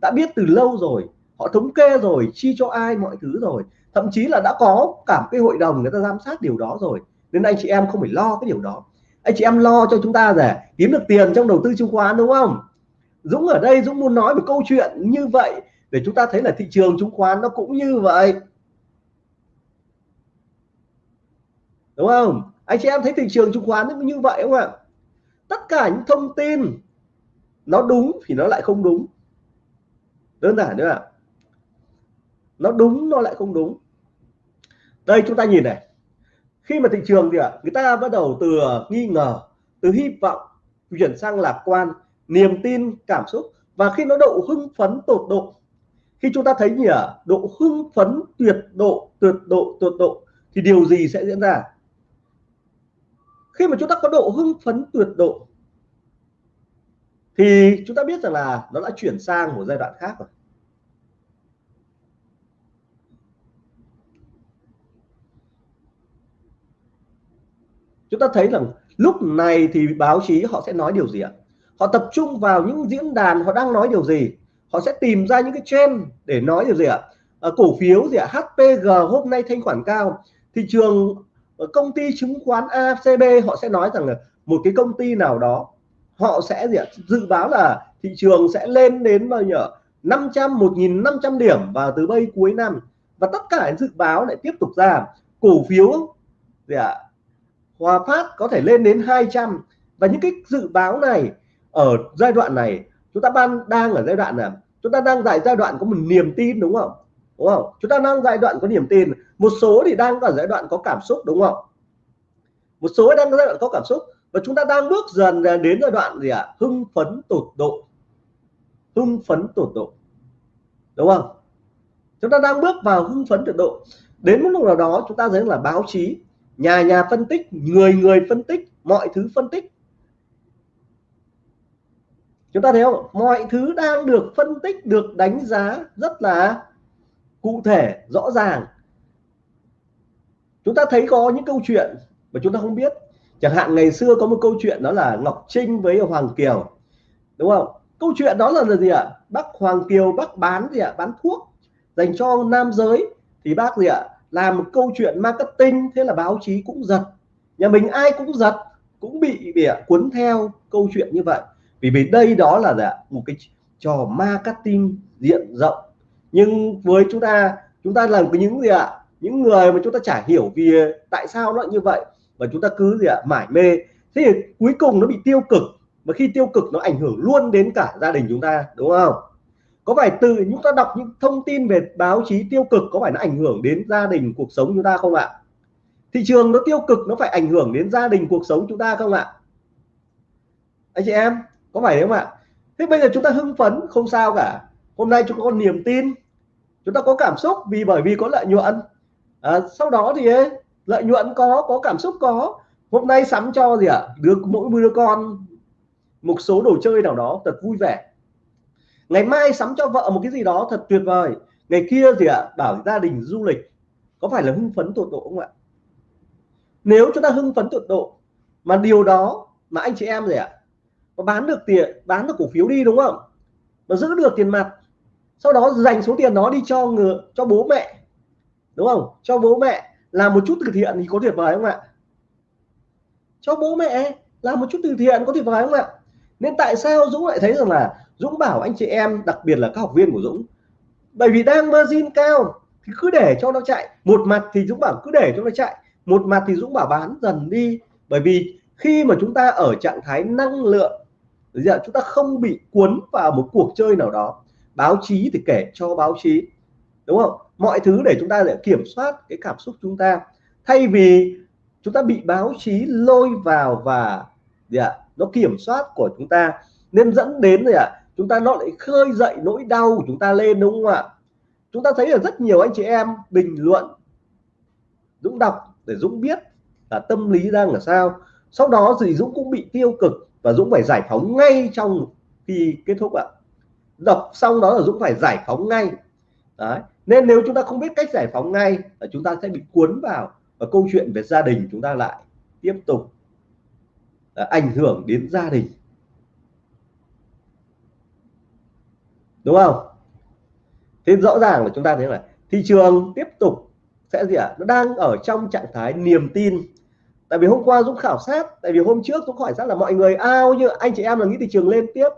đã biết từ lâu rồi. Họ thống kê rồi, chi cho ai, mọi thứ rồi. Thậm chí là đã có cả cái hội đồng người ta giám sát điều đó rồi nên anh chị em không phải lo cái điều đó. Anh chị em lo cho chúng ta để kiếm được tiền trong đầu tư chứng khoán, đúng không? Dũng ở đây, Dũng muốn nói một câu chuyện như vậy để chúng ta thấy là thị trường chứng khoán nó cũng như vậy. Đúng không? Anh chị em thấy thị trường chứng khoán nó như vậy không ạ? Tất cả những thông tin nó đúng thì nó lại không đúng. Đơn giản nữa ạ. Nó đúng, nó lại không đúng. Đây, chúng ta nhìn này khi mà thị trường thì ạ, người ta bắt đầu từ ờ, nghi ngờ, từ hy vọng chuyển sang lạc quan, niềm tin, cảm xúc. Và khi nó độ hưng phấn tột độ, khi chúng ta thấy gì ạ độ hưng phấn tuyệt độ tuyệt độ tuyệt độ, thì điều gì sẽ diễn ra? Khi mà chúng ta có độ hưng phấn tuyệt độ, thì chúng ta biết rằng là nó đã chuyển sang một giai đoạn khác rồi. Chúng ta thấy rằng lúc này thì báo chí họ sẽ nói điều gì ạ? Họ tập trung vào những diễn đàn họ đang nói điều gì? Họ sẽ tìm ra những cái trend để nói điều gì ạ? À, cổ phiếu gì ạ? HPG hôm nay thanh khoản cao. Thị trường ờ, công ty chứng khoán ACB họ sẽ nói rằng là một cái công ty nào đó họ sẽ gì ạ? Dự báo là thị trường sẽ lên đến bao nhiêu 500 1.500 điểm vào từ bây cuối năm. Và tất cả dự báo lại tiếp tục ra. Cổ phiếu gì ạ? Hòa Phát có thể lên đến 200 và những cái dự báo này ở giai đoạn này, chúng ta đang đang ở giai đoạn nào chúng ta đang tại giai đoạn có một niềm tin, đúng không? Đúng không? Chúng ta đang giai đoạn có niềm tin. Một số thì đang ở giai đoạn có cảm xúc, đúng không? Một số đang ở giai đoạn có cảm xúc. Và chúng ta đang bước dần đến giai đoạn gì ạ? À? hưng phấn tột độ. Hưng phấn tột độ. Đúng không? Chúng ta đang bước vào hưng phấn tột độ. Đến một lúc nào đó, chúng ta thấy là báo chí nhà nhà phân tích, người người phân tích, mọi thứ phân tích. Chúng ta thấy không? Mọi thứ đang được phân tích, được đánh giá rất là cụ thể, rõ ràng. Chúng ta thấy có những câu chuyện mà chúng ta không biết. Chẳng hạn ngày xưa có một câu chuyện đó là Ngọc Trinh với Hoàng Kiều, đúng không? Câu chuyện đó là gì ạ? Bác Hoàng Kiều bác bán gì ạ? Bán thuốc dành cho nam giới. Thì bác gì ạ? Làm một câu chuyện marketing, thế là báo chí cũng giật, nhà mình ai cũng giật, cũng bị bị cuốn theo câu chuyện như vậy. Vì vì đây đó là một cái trò marketing diện rộng. Nhưng với chúng ta chúng ta làm những gì ạ? Những người mà chúng ta chả hiểu vì tại sao nó như vậy, và chúng ta cứ gì ạ? Mải mê. Thế thì cuối cùng nó bị tiêu cực và khi tiêu cực nó ảnh hưởng luôn đến cả gia đình chúng ta, đúng không? Có phải từ chúng ta đọc những thông tin về báo chí tiêu cực có phải nó ảnh hưởng đến gia đình cuộc sống chúng ta không ạ? Thị trường nó tiêu cực nó phải ảnh hưởng đến gia đình cuộc sống chúng ta không ạ? Anh chị em có phải không ạ? Thế bây giờ chúng ta hưng phấn không sao cả. Hôm nay chúng ta có niềm tin chúng ta có cảm xúc vì bởi vì có lợi nhuận. À, sau đó thì ấy, lợi nhuận có có cảm xúc có. Hôm nay sắm cho gì ạ? À? được mỗi đứa con một số đồ chơi nào đó thật vui vẻ ngày mai sắm cho vợ một cái gì đó thật tuyệt vời. Ngày kia gì ạ? À? bảo gia đình du lịch. Có phải là hưng phấn tột độ không ạ? Nếu chúng ta hưng phấn tột độ, mà điều đó mà anh chị em gì ạ? À? có bán được tiền, bán được cổ phiếu đi đúng không? Mà giữ được tiền mặt, sau đó dành số tiền đó đi cho người cho bố mẹ, đúng không? Cho bố mẹ làm một chút từ thiện thì có tuyệt vời không ạ? Cho bố mẹ làm một chút từ thiện có tuyệt vời không ạ? Nên tại sao Dũng lại thấy rằng là Dũng bảo anh chị em, đặc biệt là các học viên của Dũng, bởi vì đang margin cao thì cứ để cho nó chạy. Một mặt thì Dũng bảo cứ để cho nó chạy, một mặt thì Dũng bảo bán dần đi. Bởi vì khi mà chúng ta ở trạng thái năng lượng giờ chúng ta không bị cuốn vào một cuộc chơi nào đó, báo chí thì kể cho báo chí, đúng không? Mọi thứ để chúng ta để kiểm soát cái cảm xúc chúng ta. Thay vì chúng ta bị báo chí lôi vào và, gì ạ, nó kiểm soát của chúng ta, nên dẫn đến, gì ạ chúng ta nó lại khơi dậy nỗi đau của chúng ta lên đúng không ạ? Chúng ta thấy là rất nhiều anh chị em bình luận Dũng đọc để Dũng biết là tâm lý đang là sao. Sau đó thì Dũng cũng bị tiêu cực và Dũng phải giải phóng ngay trong khi kết thúc ạ. Đọc xong đó là Dũng phải giải phóng ngay. Đấy nên nếu chúng ta không biết cách giải phóng ngay là chúng ta sẽ bị cuốn vào và câu chuyện về gia đình chúng ta lại tiếp tục à, ảnh hưởng đến gia đình. Đúng không? Thế rõ ràng là chúng ta thấy là thị trường tiếp tục sẽ gì ạ? À? nó đang ở trong trạng thái niềm tin. Tại vì hôm qua Dũng khảo sát, tại vì hôm trước Dũng hỏi sát là mọi người, ao như anh chị em là nghĩ thị trường lên tiếp.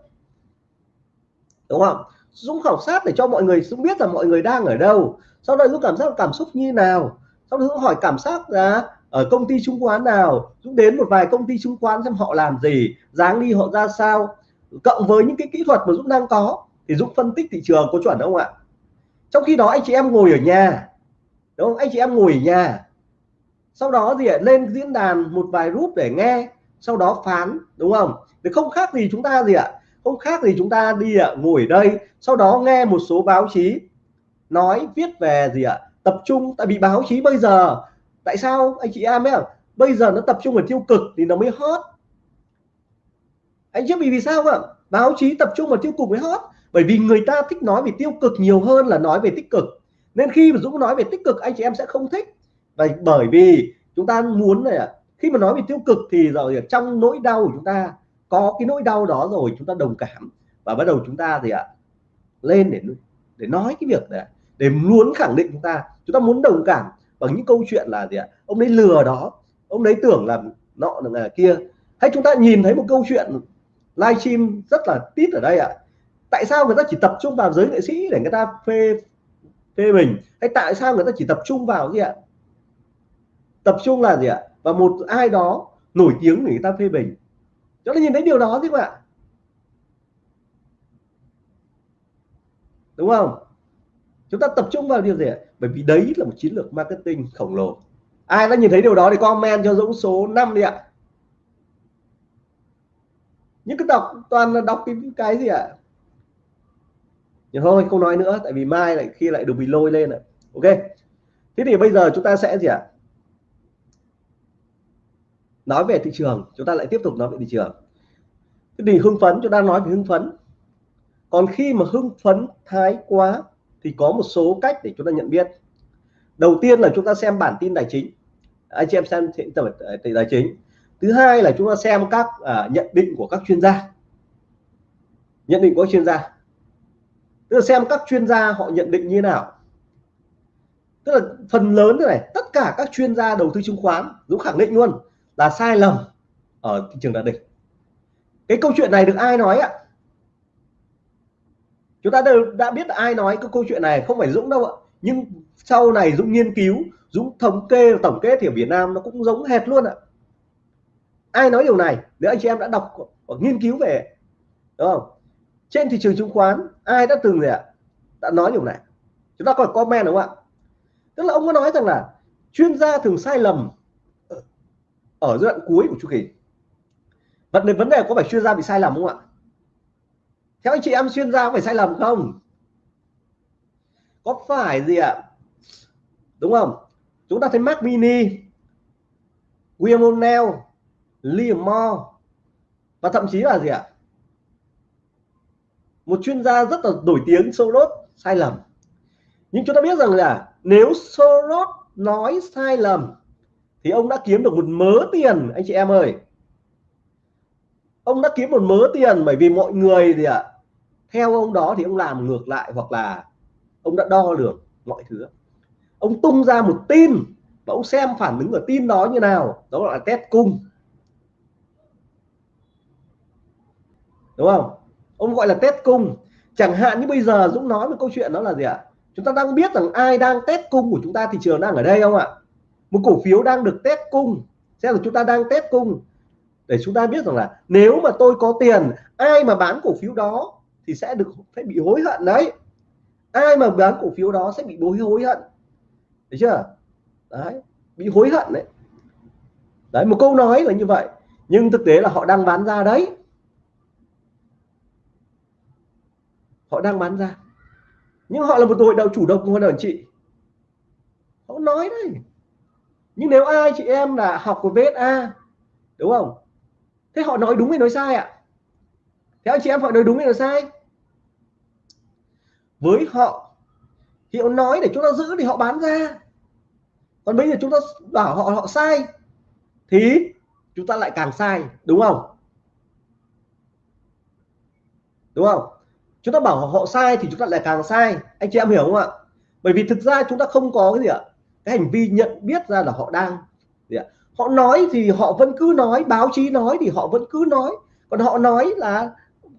Đúng không? Dũng khảo sát để cho mọi người Dũng biết là mọi người đang ở đâu. Sau đó Dũng cảm giác cảm xúc như nào? Sau đó Dũng hỏi cảm giác là ở công ty chứng khoán nào? Dũng đến một vài công ty chứng khoán xem họ làm gì, dáng đi họ ra sao. Cộng với những cái kỹ thuật mà Dũng đang có thì Dũng phân tích thị trường, có chuẩn không ạ? Trong khi đó, anh chị em ngồi ở nhà, đúng không? Anh chị em ngồi ở nhà. Sau đó gì ạ? Lên diễn đàn một vài group để nghe, sau đó phán, đúng không? Thì không khác gì chúng ta gì ạ? Không khác gì chúng ta đi ạ, ngồi ở đây, sau đó nghe một số báo chí nói, viết về gì ạ? Tập trung, tại vì báo chí bây giờ, tại sao anh chị em ấy bây giờ nó tập trung vào tiêu cực thì nó mới hot. Anh biết vì vì sao không báo chí tập trung vào tiêu cực mới hot bởi vì người ta thích nói về tiêu cực nhiều hơn là nói về tích cực. Nên khi mà Dũng nói về tích cực, anh chị em sẽ không thích. Và bởi vì chúng ta muốn này khi mà nói về tiêu cực thì rồi trong nỗi đau của chúng ta, có cái nỗi đau đó rồi chúng ta đồng cảm và bắt đầu chúng ta thì ạ, lên để để nói cái việc này, để muốn khẳng định chúng ta. Chúng ta muốn đồng cảm bằng những câu chuyện là gì ạ, ông ấy lừa đó, ông ấy tưởng là nọ là kia. Hay chúng ta nhìn thấy một câu chuyện, livestream rất là tít ở đây ạ tại sao người ta chỉ tập trung vào giới nghệ sĩ để người ta phê phê mình hay tại sao người ta chỉ tập trung vào gì ạ? Tập trung là gì ạ? Và một ai đó nổi tiếng để người ta phê bình. Cho nên nhìn thấy điều đó chứ không ạ. Đúng không? Chúng ta tập trung vào điều gì ạ? Bởi vì đấy là một chiến lược marketing khổng lồ. Ai đã nhìn thấy điều đó thì comment cho Dũng số 5 đi ạ. Những cái đọc toàn là đọc cái cái gì ạ? Nhưng thôi không nói nữa tại vì mai lại khi lại được bị lôi lên ạ. Ok. Thế thì bây giờ chúng ta sẽ gì ạ? Nói về thị trường chúng ta lại tiếp tục nói về thị trường. Cái gì hưng phấn chúng ta nói về hưng phấn. Còn khi mà hưng phấn thái quá thì có một số cách để chúng ta nhận biết. Đầu tiên là chúng ta xem bản tin tài chính. Anh chị em xem ờ, thị tài chính. Thứ hai là chúng ta xem các à, nhận định của các chuyên gia. Nhận định của chuyên gia tức là xem các chuyên gia họ nhận định như thế nào. Tức là phần lớn thế này, tất cả các chuyên gia đầu tư chứng khoán Dũng khẳng định luôn là sai lầm ở thị trường đạt đỉnh cái câu chuyện này được ai nói ạ? Chúng ta đều đã biết là ai nói cái câu chuyện này, không phải Dũng đâu ạ. Nhưng sau này Dũng nghiên cứu, Dũng thống kê, tổng kết thì ở Việt Nam nó cũng giống hệt luôn ạ. Ai nói điều này? Nếu anh chị em đã đọc, hoặc nghiên cứu về, đúng không? Trên thị trường chứng khoán, ai đã từng gì ạ? Đã nói điều này. Chúng ta còn comment đúng không ạ? Tức là ông có nói rằng là chuyên gia thường sai lầm ở giai đoạn cuối của chu kỳ. Vấn đề vấn đề có phải chuyên gia bị sai lầm không ạ? Theo anh chị em, chuyên gia có phải sai lầm không? Có phải gì ạ? Đúng không? Chúng ta thấy Mac Mini, William O'Neill Liam Moore và thậm chí là gì ạ? Một chuyên gia rất là nổi tiếng, Soros, sai lầm. Nhưng chúng ta biết rằng là nếu Soros nói sai lầm, thì ông đã kiếm được một mớ tiền, anh chị em ơi. Ông đã kiếm một mớ tiền bởi vì mọi người gì ạ, theo ông đó thì ông làm ngược lại hoặc là ông đã đo được mọi thứ. Ông tung ra một tin và ông xem phản ứng của tin đó như nào, đó là test cung. Đúng không? Ông gọi là test cung. Chẳng hạn như bây giờ Dũng nói một câu chuyện đó là gì ạ? Chúng ta đang biết rằng ai đang test cung của chúng ta thị trường đang ở đây không ạ? Một cổ phiếu đang được test cung. Xem là chúng ta đang test cung. Để chúng ta biết rằng là nếu mà tôi có tiền, ai mà bán cổ phiếu đó thì sẽ được phải bị hối hận đấy. Ai mà bán cổ phiếu đó sẽ bị bối hối hận. Thấy chưa? Đấy, bị hối hận đấy. Đấy, một câu nói là như vậy. Nhưng thực tế là họ đang bán ra đấy. Họ đang bán ra. Nhưng họ là một hội đầu chủ động, hội đồng chị. Họ nói đấy. Nhưng nếu ai, chị em là học của VSA đúng không? Thế họ nói đúng hay nói sai ạ? Theo anh chị em họ nói đúng hay nói sai? Với họ, thì họ nói để chúng ta giữ thì họ bán ra. Còn bây giờ chúng ta bảo họ họ sai, thì chúng ta lại càng sai, đúng không? Đúng không? Chúng ta bảo họ sai thì chúng ta lại càng sai. Anh chị em hiểu không ạ? Bởi vì thực ra chúng ta không có cái gì ạ? Cái hành vi nhận biết ra là họ đang. Gì ạ? Họ nói thì họ vẫn cứ nói, báo chí nói thì họ vẫn cứ nói. Còn họ nói là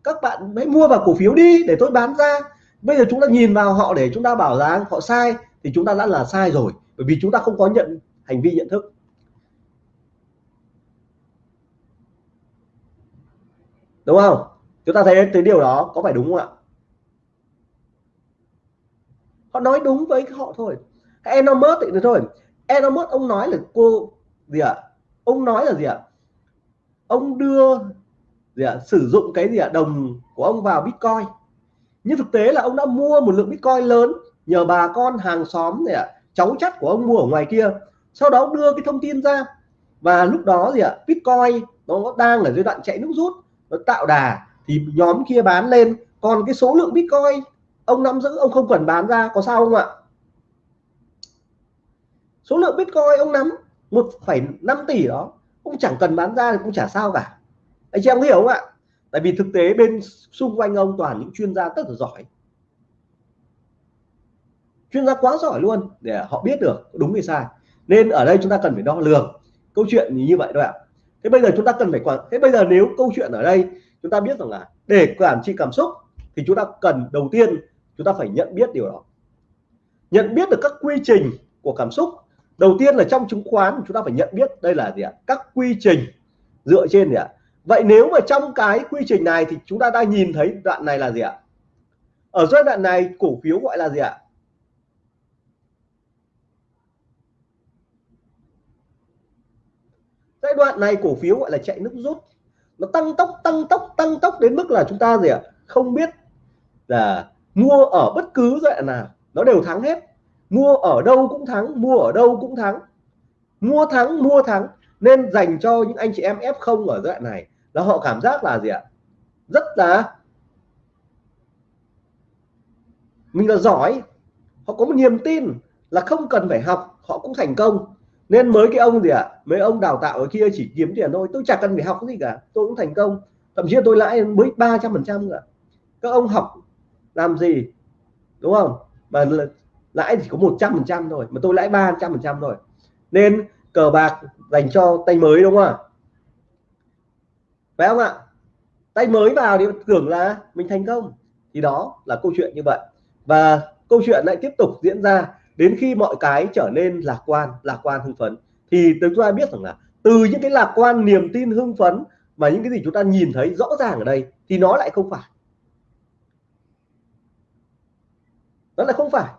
các bạn hãy mua vào cổ phiếu đi để tôi bán ra. Bây giờ chúng ta nhìn vào họ để chúng ta bảo rằng họ sai thì chúng ta đã là sai rồi. Bởi vì chúng ta không có nhận hành vi nhận thức. Đúng không? Chúng ta thấy cái điều đó có phải đúng không ạ? Họ nói đúng với họ thôi. Elon Musk thì thôi. Elon Musk ông nói là cô gì ạ? À? ông nói là gì ạ? À? ông đưa gì ạ? À? sử dụng cái gì ạ? À? đồng của ông vào Bitcoin. Nhưng thực tế là ông đã mua một lượng Bitcoin lớn nhờ bà con hàng xóm này ạ. À, cháu chắt của ông mua ở ngoài kia. Sau đó đưa cái thông tin ra. Và lúc đó gì ạ? À, Bitcoin nó đang ở giai đoạn chạy nước rút. Nó tạo đà thì nhóm kia bán lên. Còn cái số lượng Bitcoin ông nắm giữ ông không cần bán ra có sao không ạ? Số lượng Bitcoin ông nắm 1,5 tỷ đó ông chẳng cần bán ra thì cũng chả sao cả. Anh chị em hiểu không ạ? Tại vì thực tế bên xung quanh ông toàn những chuyên gia rất là giỏi. Chuyên gia quá giỏi luôn để họ biết được đúng hay sai. Nên ở đây chúng ta cần phải đo lường. Câu chuyện như vậy thôi ạ. Thế bây giờ chúng ta cần phải quản thế bây giờ nếu câu chuyện ở đây chúng ta biết rằng là để quản trị cảm xúc thì chúng ta cần đầu tiên chúng ta phải nhận biết điều đó. Nhận biết được các quy trình của cảm xúc. Đầu tiên là trong chứng khoán chúng ta phải nhận biết đây là gì ạ? Các quy trình dựa trên gì ạ? Vậy nếu mà trong cái quy trình này thì chúng ta đang nhìn thấy đoạn này là gì ạ? Ở giai đoạn này cổ phiếu gọi là gì ạ? Giai đoạn này cổ phiếu gọi là chạy nước rút nó tăng tốc tăng tốc tăng tốc đến mức là chúng ta gì ạ? Không biết là mua ở bất cứ dạng nào. Nó đều thắng hết. Mua ở đâu cũng thắng, mua ở đâu cũng thắng. Mua thắng mua thắng. Nên dành cho những anh chị em F0 ở giai đoạn này là họ cảm giác là gì ạ? Rất là mình là giỏi. Họ có một niềm tin là không cần phải học, họ cũng thành công nên mới cái ông gì ạ? À? mấy ông đào tạo ở kia chỉ kiếm tiền thôi. Tôi chẳng cần phải học cái gì cả. Tôi cũng thành công. Thậm chí tôi lãi mới ba trăm phần trăm cả các ông học làm gì? Đúng không? Mà lãi chỉ có một trăm phần trăm thôi. Mà tôi lãi ba trăm phần trăm rồi. nên cờ bạc dành cho tay mới đúng không ạ? Phải không ạ? Tay mới vào thì tưởng là mình thành công. Thì đó là câu chuyện như vậy. Và câu chuyện lại tiếp tục diễn ra đến khi mọi cái trở nên lạc quan lạc quan hưng phấn, thì chúng ta biết rằng là từ những cái lạc quan niềm tin hưng phấn và những cái gì chúng ta nhìn thấy rõ ràng ở đây thì nó lại không phải. Nó lại không phải.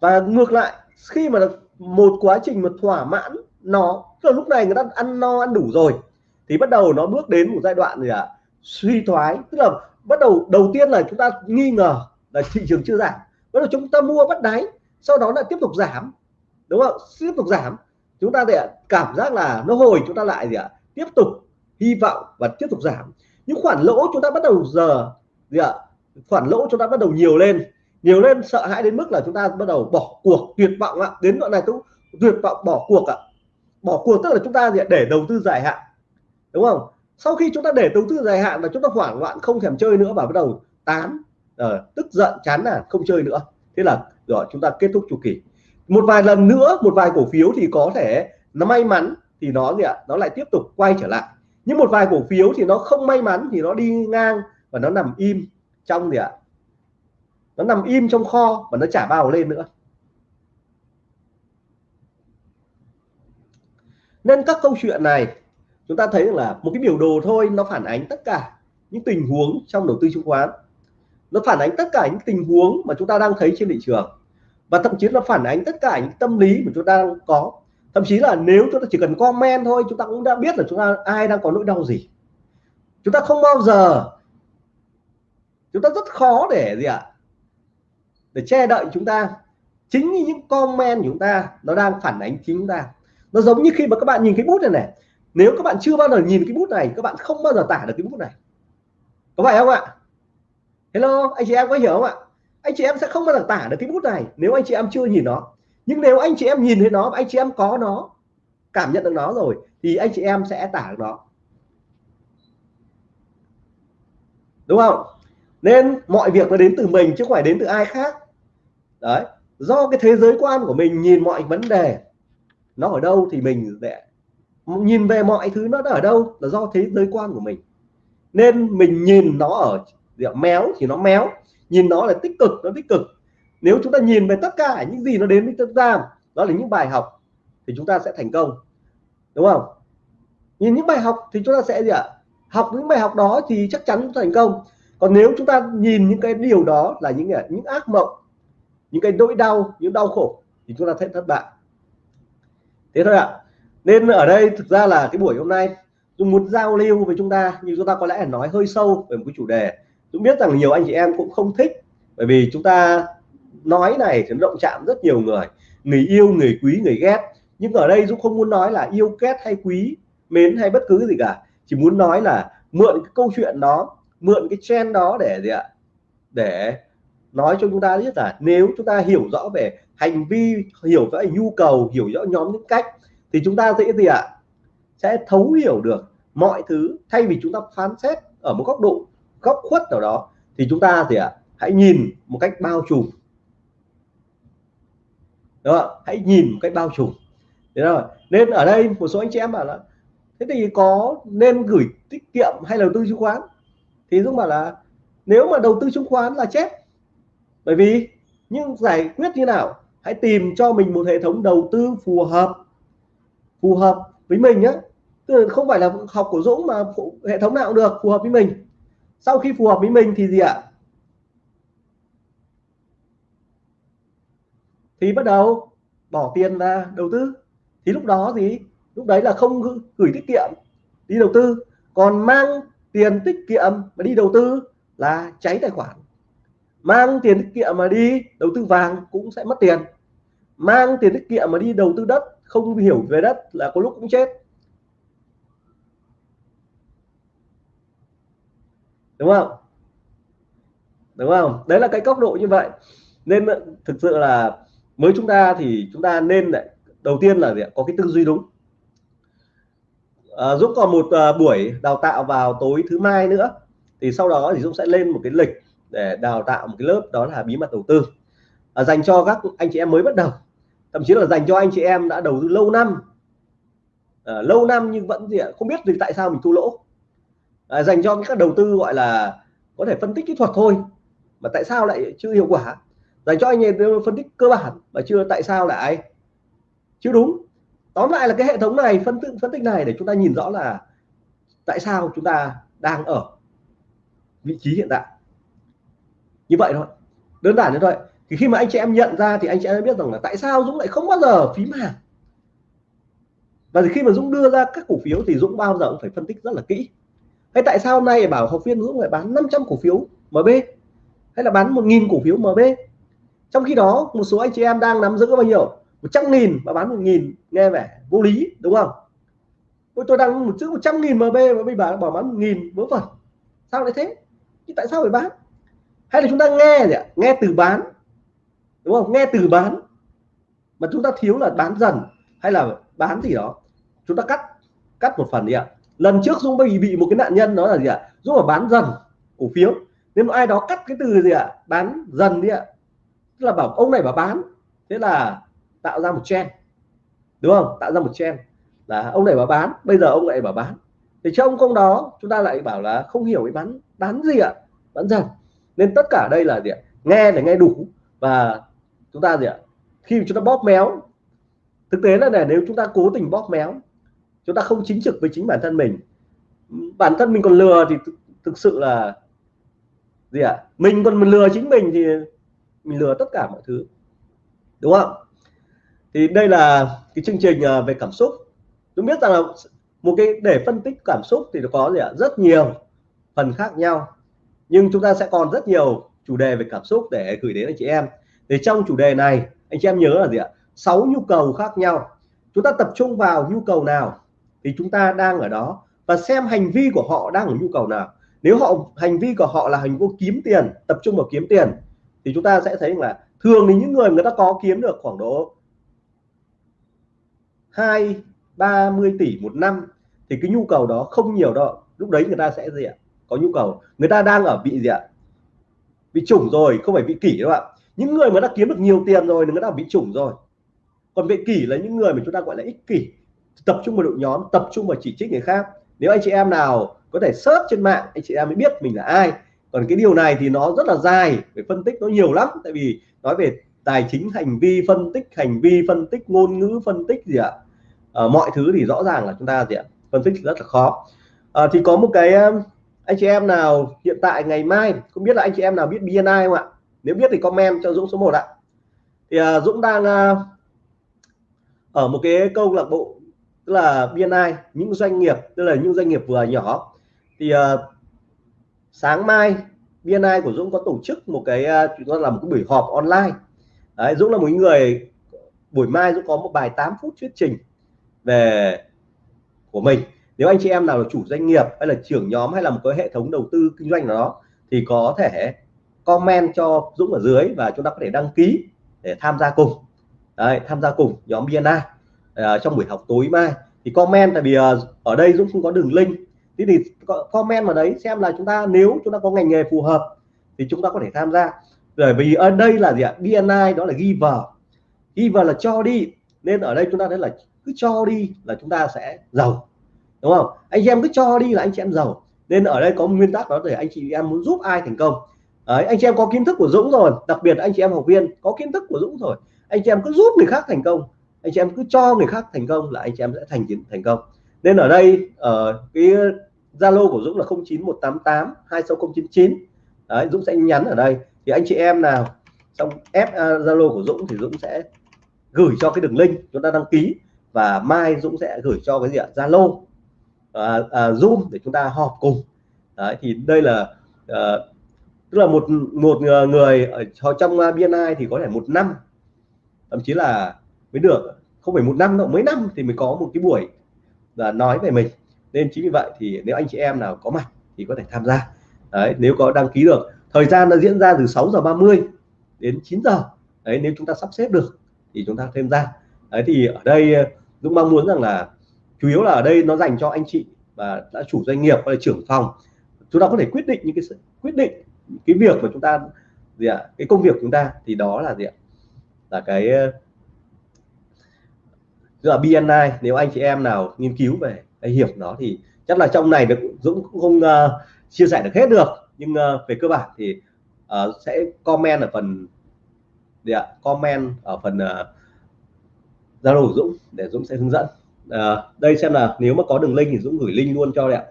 Và ngược lại, khi mà một quá trình mà thỏa mãn nó, tức là lúc này người ta ăn no, ăn đủ rồi, thì bắt đầu nó bước đến một giai đoạn gì ạ? À? suy thoái, tức là bắt đầu đầu tiên là chúng ta nghi ngờ là thị trường chưa giảm bắt đầu chúng ta mua bắt đáy, sau đó lại tiếp tục giảm. Đúng không? Tiếp tục giảm. Chúng ta để cảm giác là nó hồi, chúng ta lại gì ạ? Tiếp tục hy vọng và tiếp tục giảm. Những khoản lỗ chúng ta bắt đầu giờ gì ạ? Khoản lỗ chúng ta bắt đầu nhiều lên. Nhiều lên sợ hãi đến mức là chúng ta bắt đầu bỏ cuộc, tuyệt vọng ạ. Đến đoạn này cũng tuyệt vọng bỏ cuộc ạ. Bỏ cuộc tức là chúng ta gì ạ? để đầu tư dài hạn. Đúng không? Sau khi chúng ta để đầu tư dài hạn và chúng ta hoảng loạn, không thèm chơi nữa và bắt đầu tán uh, tức giận chán nản không chơi nữa. Thế là rồi chúng ta kết thúc chu kỳ. Một vài lần nữa một vài cổ phiếu thì có thể nó may mắn thì nó gì ạ? Nó lại tiếp tục quay trở lại. Nhưng một vài cổ phiếu thì nó không may mắn thì nó đi ngang và nó nằm im trong gì ạ? Nó nằm im trong kho và nó trả bao lên nữa. Nên các câu chuyện này chúng ta thấy là một cái biểu đồ thôi nó phản ánh tất cả những tình huống trong đầu tư chứng khoán nó phản ánh tất cả những tình huống mà chúng ta đang thấy trên thị trường. Và thậm chí nó phản ánh tất cả những tâm lý mà chúng ta đang có. Thậm chí là nếu chúng ta chỉ cần comment thôi, chúng ta cũng đã biết là chúng ta, ai đang có nỗi đau gì. Chúng ta không bao giờ, chúng ta rất khó để gì ạ, để che đậy chúng ta. Chính như những comment của chúng ta, nó đang phản ánh chính chúng ta. Nó giống như khi mà các bạn nhìn cái bút này này. Nếu các bạn chưa bao giờ nhìn cái bút này, các bạn không bao giờ tả được cái bút này. Có phải không ạ? Hello, anh chị em có hiểu không ạ? Anh chị em sẽ không bao giờ tả được cái bút này nếu anh chị em chưa nhìn nó. Nhưng nếu anh chị em nhìn thấy nó, anh chị em có nó, cảm nhận được nó rồi, thì anh chị em sẽ tả được nó. Đúng không? Nên mọi việc nó đến từ mình chứ không phải đến từ ai khác. Đấy, do cái thế giới quan của mình nhìn mọi vấn đề, nó ở đâu thì mình để nhìn về mọi thứ nó ở đâu là do thế giới quan của mình. Nên mình nhìn nó ở méo thì nó méo, nhìn nó là tích cực, nó tích cực. Nếu chúng ta nhìn về tất cả những gì nó đến với chúng ta, đó là những bài học thì chúng ta sẽ thành công. Đúng không? Nhìn những bài học thì chúng ta sẽ gì ạ? Học những bài học đó thì chắc chắn thành công. Còn nếu chúng ta nhìn những cái điều đó là những những ác mộng, những cái nỗi đau, những đau khổ thì chúng ta sẽ thất bại. Thế thôi ạ. Nên ở đây thực ra là cái buổi hôm nay, tôi muốn giao lưu với chúng ta, nhưng chúng ta có lẽ nói hơi sâu về một cái chủ đề. Dũng biết rằng nhiều anh chị em cũng không thích, bởi vì chúng ta nói này thì động chạm rất nhiều người. Người yêu, người quý, người ghét. Nhưng ở đây Dũng không muốn nói là yêu ghét hay quý, mến hay bất cứ gì cả. Chỉ muốn nói là mượn cái câu chuyện đó, mượn cái trend đó để gì ạ? Để nói cho chúng ta biết là nếu chúng ta hiểu rõ về hành vi, hiểu rõ nhu cầu, hiểu rõ nhóm những cách, thì chúng ta dễ gì ạ? Sẽ thấu hiểu được mọi thứ thay vì chúng ta phán xét ở một góc độ góc khuất nào đó, thì chúng ta thì ạ, hãy nhìn một cách bao trùm. Đó, hãy nhìn một cách bao trùm. Thế rồi nên ở đây một số anh chị em bảo là, thế thì có nên gửi tiết kiệm hay đầu tư chứng khoán? Thì Dũng bảo là, nếu mà đầu tư chứng khoán là chết. Bởi vì nhưng giải quyết như nào? Hãy tìm cho mình một hệ thống đầu tư phù hợp phù hợp với mình nhé không phải là học của Dũng mà hệ thống nào cũng được, phù hợp với mình sau khi phù hợp với mình thì gì ạ? Thì bắt đầu bỏ tiền ra đầu tư. Thì lúc đó gì? Lúc đấy là không gửi tiết kiệm, đi đầu tư. Còn mang tiền tiết kiệm mà đi đầu tư là cháy tài khoản. Mang tiền tiết kiệm mà đi đầu tư vàng cũng sẽ mất tiền. Mang tiền tiết kiệm mà đi đầu tư đất, không hiểu về đất là có lúc cũng chết. Đúng không? Đúng không? Đấy là cái góc độ như vậy. Nên ờ, thực sự là mới chúng ta thì chúng ta nên lại đầu tiên là gì? có cái tư duy đúng. À, Dũng còn một uh, buổi đào tạo vào tối thứ mai nữa. Thì sau đó thì Dũng sẽ lên một cái lịch để đào tạo một cái lớp đó là bí mật đầu tư. À, dành cho các anh chị em mới bắt đầu. Thậm chí là dành cho anh chị em đã đầu tư lâu năm. À, lâu năm nhưng vẫn gì ạ? Không biết vì tại sao mình thua lỗ à, dành cho các đầu tư gọi là có thể phân tích kỹ thuật thôi. Mà tại sao lại chưa hiệu quả? Dành cho anh em phân tích cơ bản mà chưa tại sao lại chưa đúng. Tóm lại là cái hệ thống này phân tích phân tích này để chúng ta nhìn rõ là tại sao chúng ta đang ở vị trí hiện tại. Như vậy thôi. Đơn giản như vậy thì khi mà anh chị em nhận ra thì anh chị em biết rằng là tại sao Dũng lại không bao giờ phím hàng. Và khi mà Dũng đưa ra các cổ phiếu thì Dũng bao giờ cũng phải phân tích rất là kỹ hay tại sao hôm nay bảo học viên Dũng lại bán 500 cổ phiếu MB hay là bán 1.000 cổ phiếu MB trong khi đó một số anh chị em đang nắm giữ bao nhiêu? 100.000 và bán 1.000 nghe vẻ vô lý đúng không? Ôi, tôi đang một chữ 100.000 MB mà bây bảo bảo bán 1.000 vớ vẩn. Sao lại thế? Thì tại sao phải bán? Hay là chúng ta nghe gì ạ? Nghe từ bán đúng không? Nghe từ bán mà chúng ta thiếu là bán dần hay là bán gì đó? Chúng ta cắt cắt một phần đi ạ lần trước Dũng bị bị một cái nạn nhân đó là gì ạ? Dũng là bán dần cổ phiếu. Nếu mà ai đó cắt cái từ gì ạ? Bán dần đi ạ. Tức là bảo ông này bảo bán. Thế là tạo ra một trend. Đúng không? Tạo ra một trend là ông này bảo bán, bây giờ ông lại bảo bán. Thì trong công đó, chúng ta lại bảo là không hiểu cái bán bán gì ạ? Bán dần. Nên tất cả đây là gì ạ? Nghe để nghe đủ. Và chúng ta gì ạ? Khi chúng ta bóp méo, thực tế là này nếu chúng ta cố tình bóp méo chúng ta không chính trực với chính bản thân mình. Bản thân mình còn lừa thì thực sự là gì ạ? Mình còn lừa chính mình thì mình lừa tất cả mọi thứ. Đúng không? Thì đây là cái chương trình ờ, về cảm xúc. Tôi biết rằng là một cái, để phân tích cảm xúc thì nó có gì ạ? Rất nhiều phần khác nhau. Nhưng chúng ta sẽ còn rất nhiều chủ đề về cảm xúc để gửi đến anh chị em. Thì trong chủ đề này, anh chị em nhớ là gì ạ? Sáu nhu cầu khác nhau. Chúng ta tập trung vào nhu cầu nào? Thì chúng ta đang ở đó và xem hành vi của họ đang ở nhu cầu nào. Nếu họ, hành vi của họ là hành vi kiếm tiền, tập trung vào kiếm tiền, thì chúng ta sẽ thấy là thường thì những người người ta có kiếm được khoảng độ hai, ba mươi tỷ một năm thì cái nhu cầu đó không nhiều đâu. Lúc đấy người ta sẽ gì ạ? Có nhu cầu. Người ta đang ở bị gì ạ? Bị chủng rồi, không phải bị kỷ đâu ạ. Những người mà đã kiếm được nhiều tiền rồi người ta bị chủng rồi. Còn bị kỷ là những người mà chúng ta gọi là ích kỷ tập trung vào đội nhóm tập trung vào chỉ trích người khác. Nếu anh chị em nào có thể search trên mạng anh chị em mới biết mình là ai. Còn cái điều này thì nó rất là dài phải phân tích nó nhiều lắm. Tại vì nói về tài chính hành vi phân tích hành vi phân tích ngôn ngữ phân tích gì ạ? À, mọi thứ thì rõ ràng là chúng ta gì ạ? Phân tích rất là khó. À, thì có một cái anh chị em nào hiện tại ngày mai không biết là anh chị em nào biết BNI không ạ? Nếu biết thì comment cho Dũng số 1 ạ. Thì à, Dũng đang à, ở một cái câu lạc bộ tức là BNI những doanh nghiệp tức là những doanh nghiệp vừa nhỏ. Thì uh, sáng mai BNI của Dũng có tổ chức một cái ờ, chúng ta làm một cái buổi họp online. Đấy, Dũng là một người buổi mai Dũng có một bài 8 phút thuyết trình về của mình. Nếu anh chị em nào là chủ doanh nghiệp hay là trưởng nhóm hay là một cái hệ thống đầu tư kinh doanh nào đó thì có thể comment cho Dũng ở dưới và chúng ta có thể đăng ký để tham gia cùng. Đấy, tham gia cùng nhóm BNI uh, trong buổi học tối mai. Thì comment tại vì uh, ở đây Dũng không có đường link. Thế thì comment vào đấy xem là chúng ta nếu chúng ta có ngành nghề phù hợp thì chúng ta có thể tham gia. Bởi vì ở đây là gì ạ? BNI đó là ghi vào ghi vào là cho đi. Nên ở đây chúng ta thấy là cứ cho đi là chúng ta sẽ giàu. Đúng không? Anh chị em cứ cho đi là anh chị em giàu. Nên ở đây có nguyên tắc đó để anh chị em muốn giúp ai thành công. Đấy, anh chị em có kiến thức của Dũng rồi. Đặc biệt anh chị em học viên có kiến thức của Dũng rồi. Anh chị em cứ giúp người khác thành công anh chị em cứ cho người khác thành công là anh chị em sẽ thành thành công. Nên ở đây ở uh, cái Zalo của Dũng là 09188 26099 Đấy, Dũng sẽ nhắn ở đây. Thì anh chị em nào trong ép ờ, Zalo uh, của Dũng thì Dũng sẽ gửi cho cái đường link chúng ta đăng ký và mai Dũng sẽ gửi cho cái gì ạ? Zalo à, à, Zoom để chúng ta họp cùng. Đấy, thì đây là à, tức là một một người ở trong BNI thì có thể một năm thậm chí là mới được. Không phải một năm đâu, mấy năm thì mới có một cái buổi là nói về mình. Nên chính vì vậy thì nếu anh chị em nào có mặt thì có thể tham gia. Đấy, nếu có đăng ký được. Thời gian nó diễn ra từ 6 giờ 30 đến 9 giờ. Đấy, nếu chúng ta sắp xếp được thì chúng ta thêm ra. Đấy, thì ở đây ờ, Dũng mong muốn rằng là chủ yếu là ở đây nó dành cho anh chị và đã chủ doanh nghiệp hay là trưởng phòng. Chúng ta có thể quyết định những cái quyết định cái việc mà chúng ta, gì ạ, cái công việc chúng ta thì đó là gì ạ? Là cái ờ, là BNI nếu anh chị em nào nghiên cứu về cái hiểu nó thì chắc là trong này được Dũng cũng không uh, chia sẻ được hết được. Nhưng uh, về cơ bản thì uh, sẽ comment ở phần gì ạ? Comment ở phần Zalo uh, Dũng để Dũng sẽ hướng dẫn. Uh, đây xem là nếu mà có đường link thì Dũng gửi link luôn cho đấy ạ.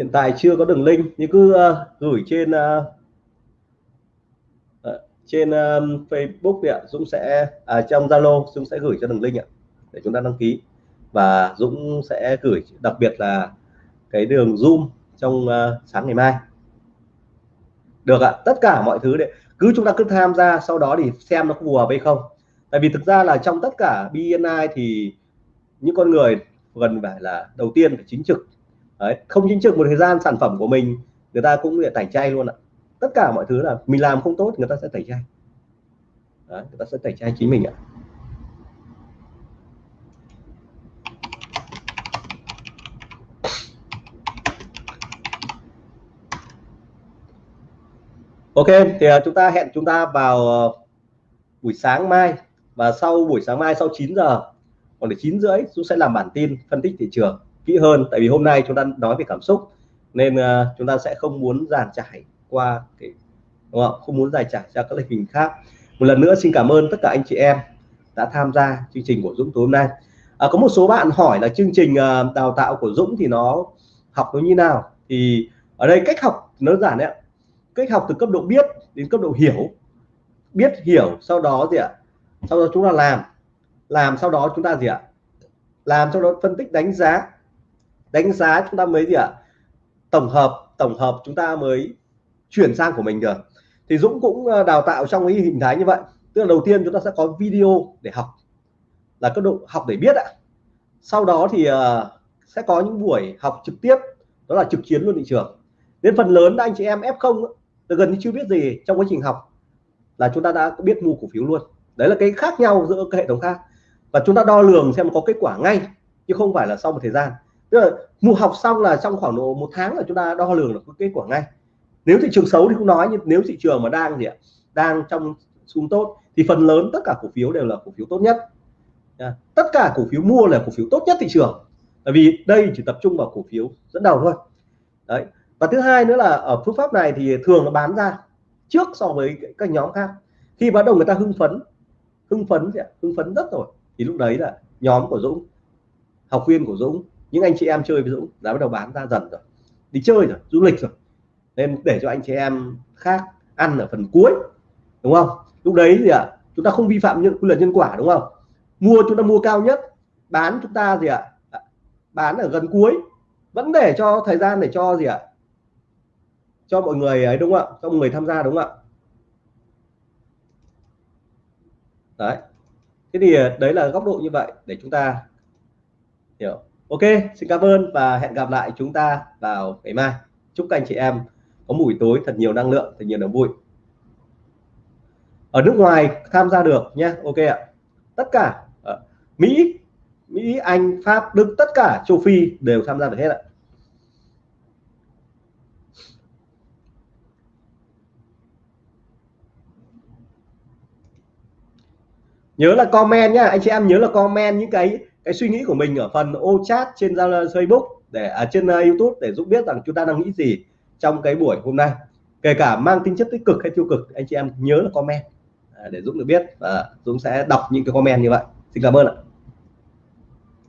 Hiện tại chưa có đường link nhưng cứ uh, gửi trên uh, trên um, Facebook ạ. Dũng sẽ à, trong Zalo Dũng sẽ gửi cho đường link ạ để chúng ta đăng ký. Và Dũng sẽ gửi đặc biệt là cái đường Zoom trong uh, sáng ngày mai. Được ạ tất cả mọi thứ đấy cứ chúng ta cứ tham gia sau đó thì xem nó có phù hợp hay không. Tại vì thực ra là trong tất cả BNI thì những con người gần phải là đầu tiên phải chính trực. Đấy, không chính trực một thời gian sản phẩm của mình người ta cũng sẽ tẩy chay luôn ạ. Tất cả mọi thứ là mình làm không tốt người ta sẽ tẩy chay. Đấy, người ta sẽ tẩy chay chính mình ạ. Ok thì à, chúng ta hẹn chúng ta vào ờ, buổi sáng mai. Và sau buổi sáng mai sau 9 giờ còn để 9 rưỡi chúng sẽ làm bản tin phân tích thị trường kỹ hơn. Tại vì hôm nay chúng ta nói về cảm xúc nên uh, chúng ta sẽ không muốn giàn trải qua cái đúng không? không muốn giải trải ra các lịch hình khác. Một lần nữa xin cảm ơn tất cả anh chị em đã tham gia chương trình của Dũng tối hôm nay. À, có một số bạn hỏi là chương trình uh, đào tạo của Dũng thì nó học nó như nào? Thì ở đây cách học nó giản đấy cách học từ cấp độ biết đến cấp độ hiểu. Biết hiểu sau đó gì ạ? Sau đó chúng ta làm. Làm sau đó chúng ta gì ạ? Làm sau đó phân tích đánh giá đánh giá chúng ta mới gì ạ? Tổng hợp tổng hợp chúng ta mới chuyển sang của mình được. Thì Dũng cũng ờ, đào tạo trong cái hình thái như vậy. Tức là đầu tiên chúng ta sẽ có video để học. Là cấp độ học để biết ạ. Sau đó thì ờ, sẽ có những buổi học trực tiếp. Đó là trực chiến luôn thị trường. Đến phần lớn anh chị em F0 gần như chưa biết gì trong quá trình học. Là chúng ta đã biết mua cổ phiếu luôn. Đấy là cái khác nhau giữa các hệ thống khác. Và chúng ta đo lường xem có kết quả ngay, chứ không phải là sau một thời gian tức là mua học xong là trong khoảng độ một tháng là chúng ta đo lường được kết quả ngay. Nếu thị trường xấu thì không nói, nhưng nếu thị trường mà đang gì ạ, đang trong xuống tốt thì phần lớn tất cả cổ phiếu đều là cổ phiếu tốt nhất. Tất cả cổ phiếu mua là cổ phiếu tốt nhất thị trường. Tại vì đây chỉ tập trung vào cổ phiếu dẫn đầu thôi. Đấy, và thứ hai nữa là ở phương pháp này thì thường nó bán ra trước so với các nhóm khác. Khi bắt đầu người ta hưng phấn hưng phấn hưng phấn rất rồi. Thì lúc đấy là nhóm của Dũng, học viên của Dũng những anh chị em chơi với Dũng đã bắt đầu bán ra dần rồi. Đi chơi rồi, du lịch rồi. Nên để cho anh chị em khác ăn ở phần cuối, đúng không? Lúc đấy gì ạ à? chúng ta không vi phạm những quy luật nhân quả, đúng không? Mua chúng ta mua cao nhất, bán chúng ta gì ạ? À? bán ở gần cuối. Vẫn để cho thời gian để cho gì ạ? À? cho mọi người ấy, đúng không ạ? Cho mọi người tham gia, đúng không ạ? Đấy. Thế thì à, đấy là góc độ như vậy để chúng ta hiểu ok, xin cảm ơn và hẹn gặp lại chúng ta vào ngày mai. Chúc các anh chị em có buổi tối thật nhiều năng lượng, thật nhiều niềm vui. Ở nước ngoài tham gia được nhé ok ạ. Tất cả ở Mỹ Mỹ, Anh, Pháp, Đức, tất cả châu Phi đều tham gia được hết ạ. Nhớ là comment nhá. Anh chị em nhớ là comment những cái cái suy nghĩ của mình ở phần ô chat trên Facebook để ở à, trên uh, YouTube để giúp biết rằng chúng ta đang nghĩ gì trong cái buổi hôm nay. Kể cả mang tính chất tích cực hay tiêu cực anh chị em nhớ là comment à, để Dũng được biết và Dũng sẽ đọc những cái comment như vậy. Xin cảm ơn ạ.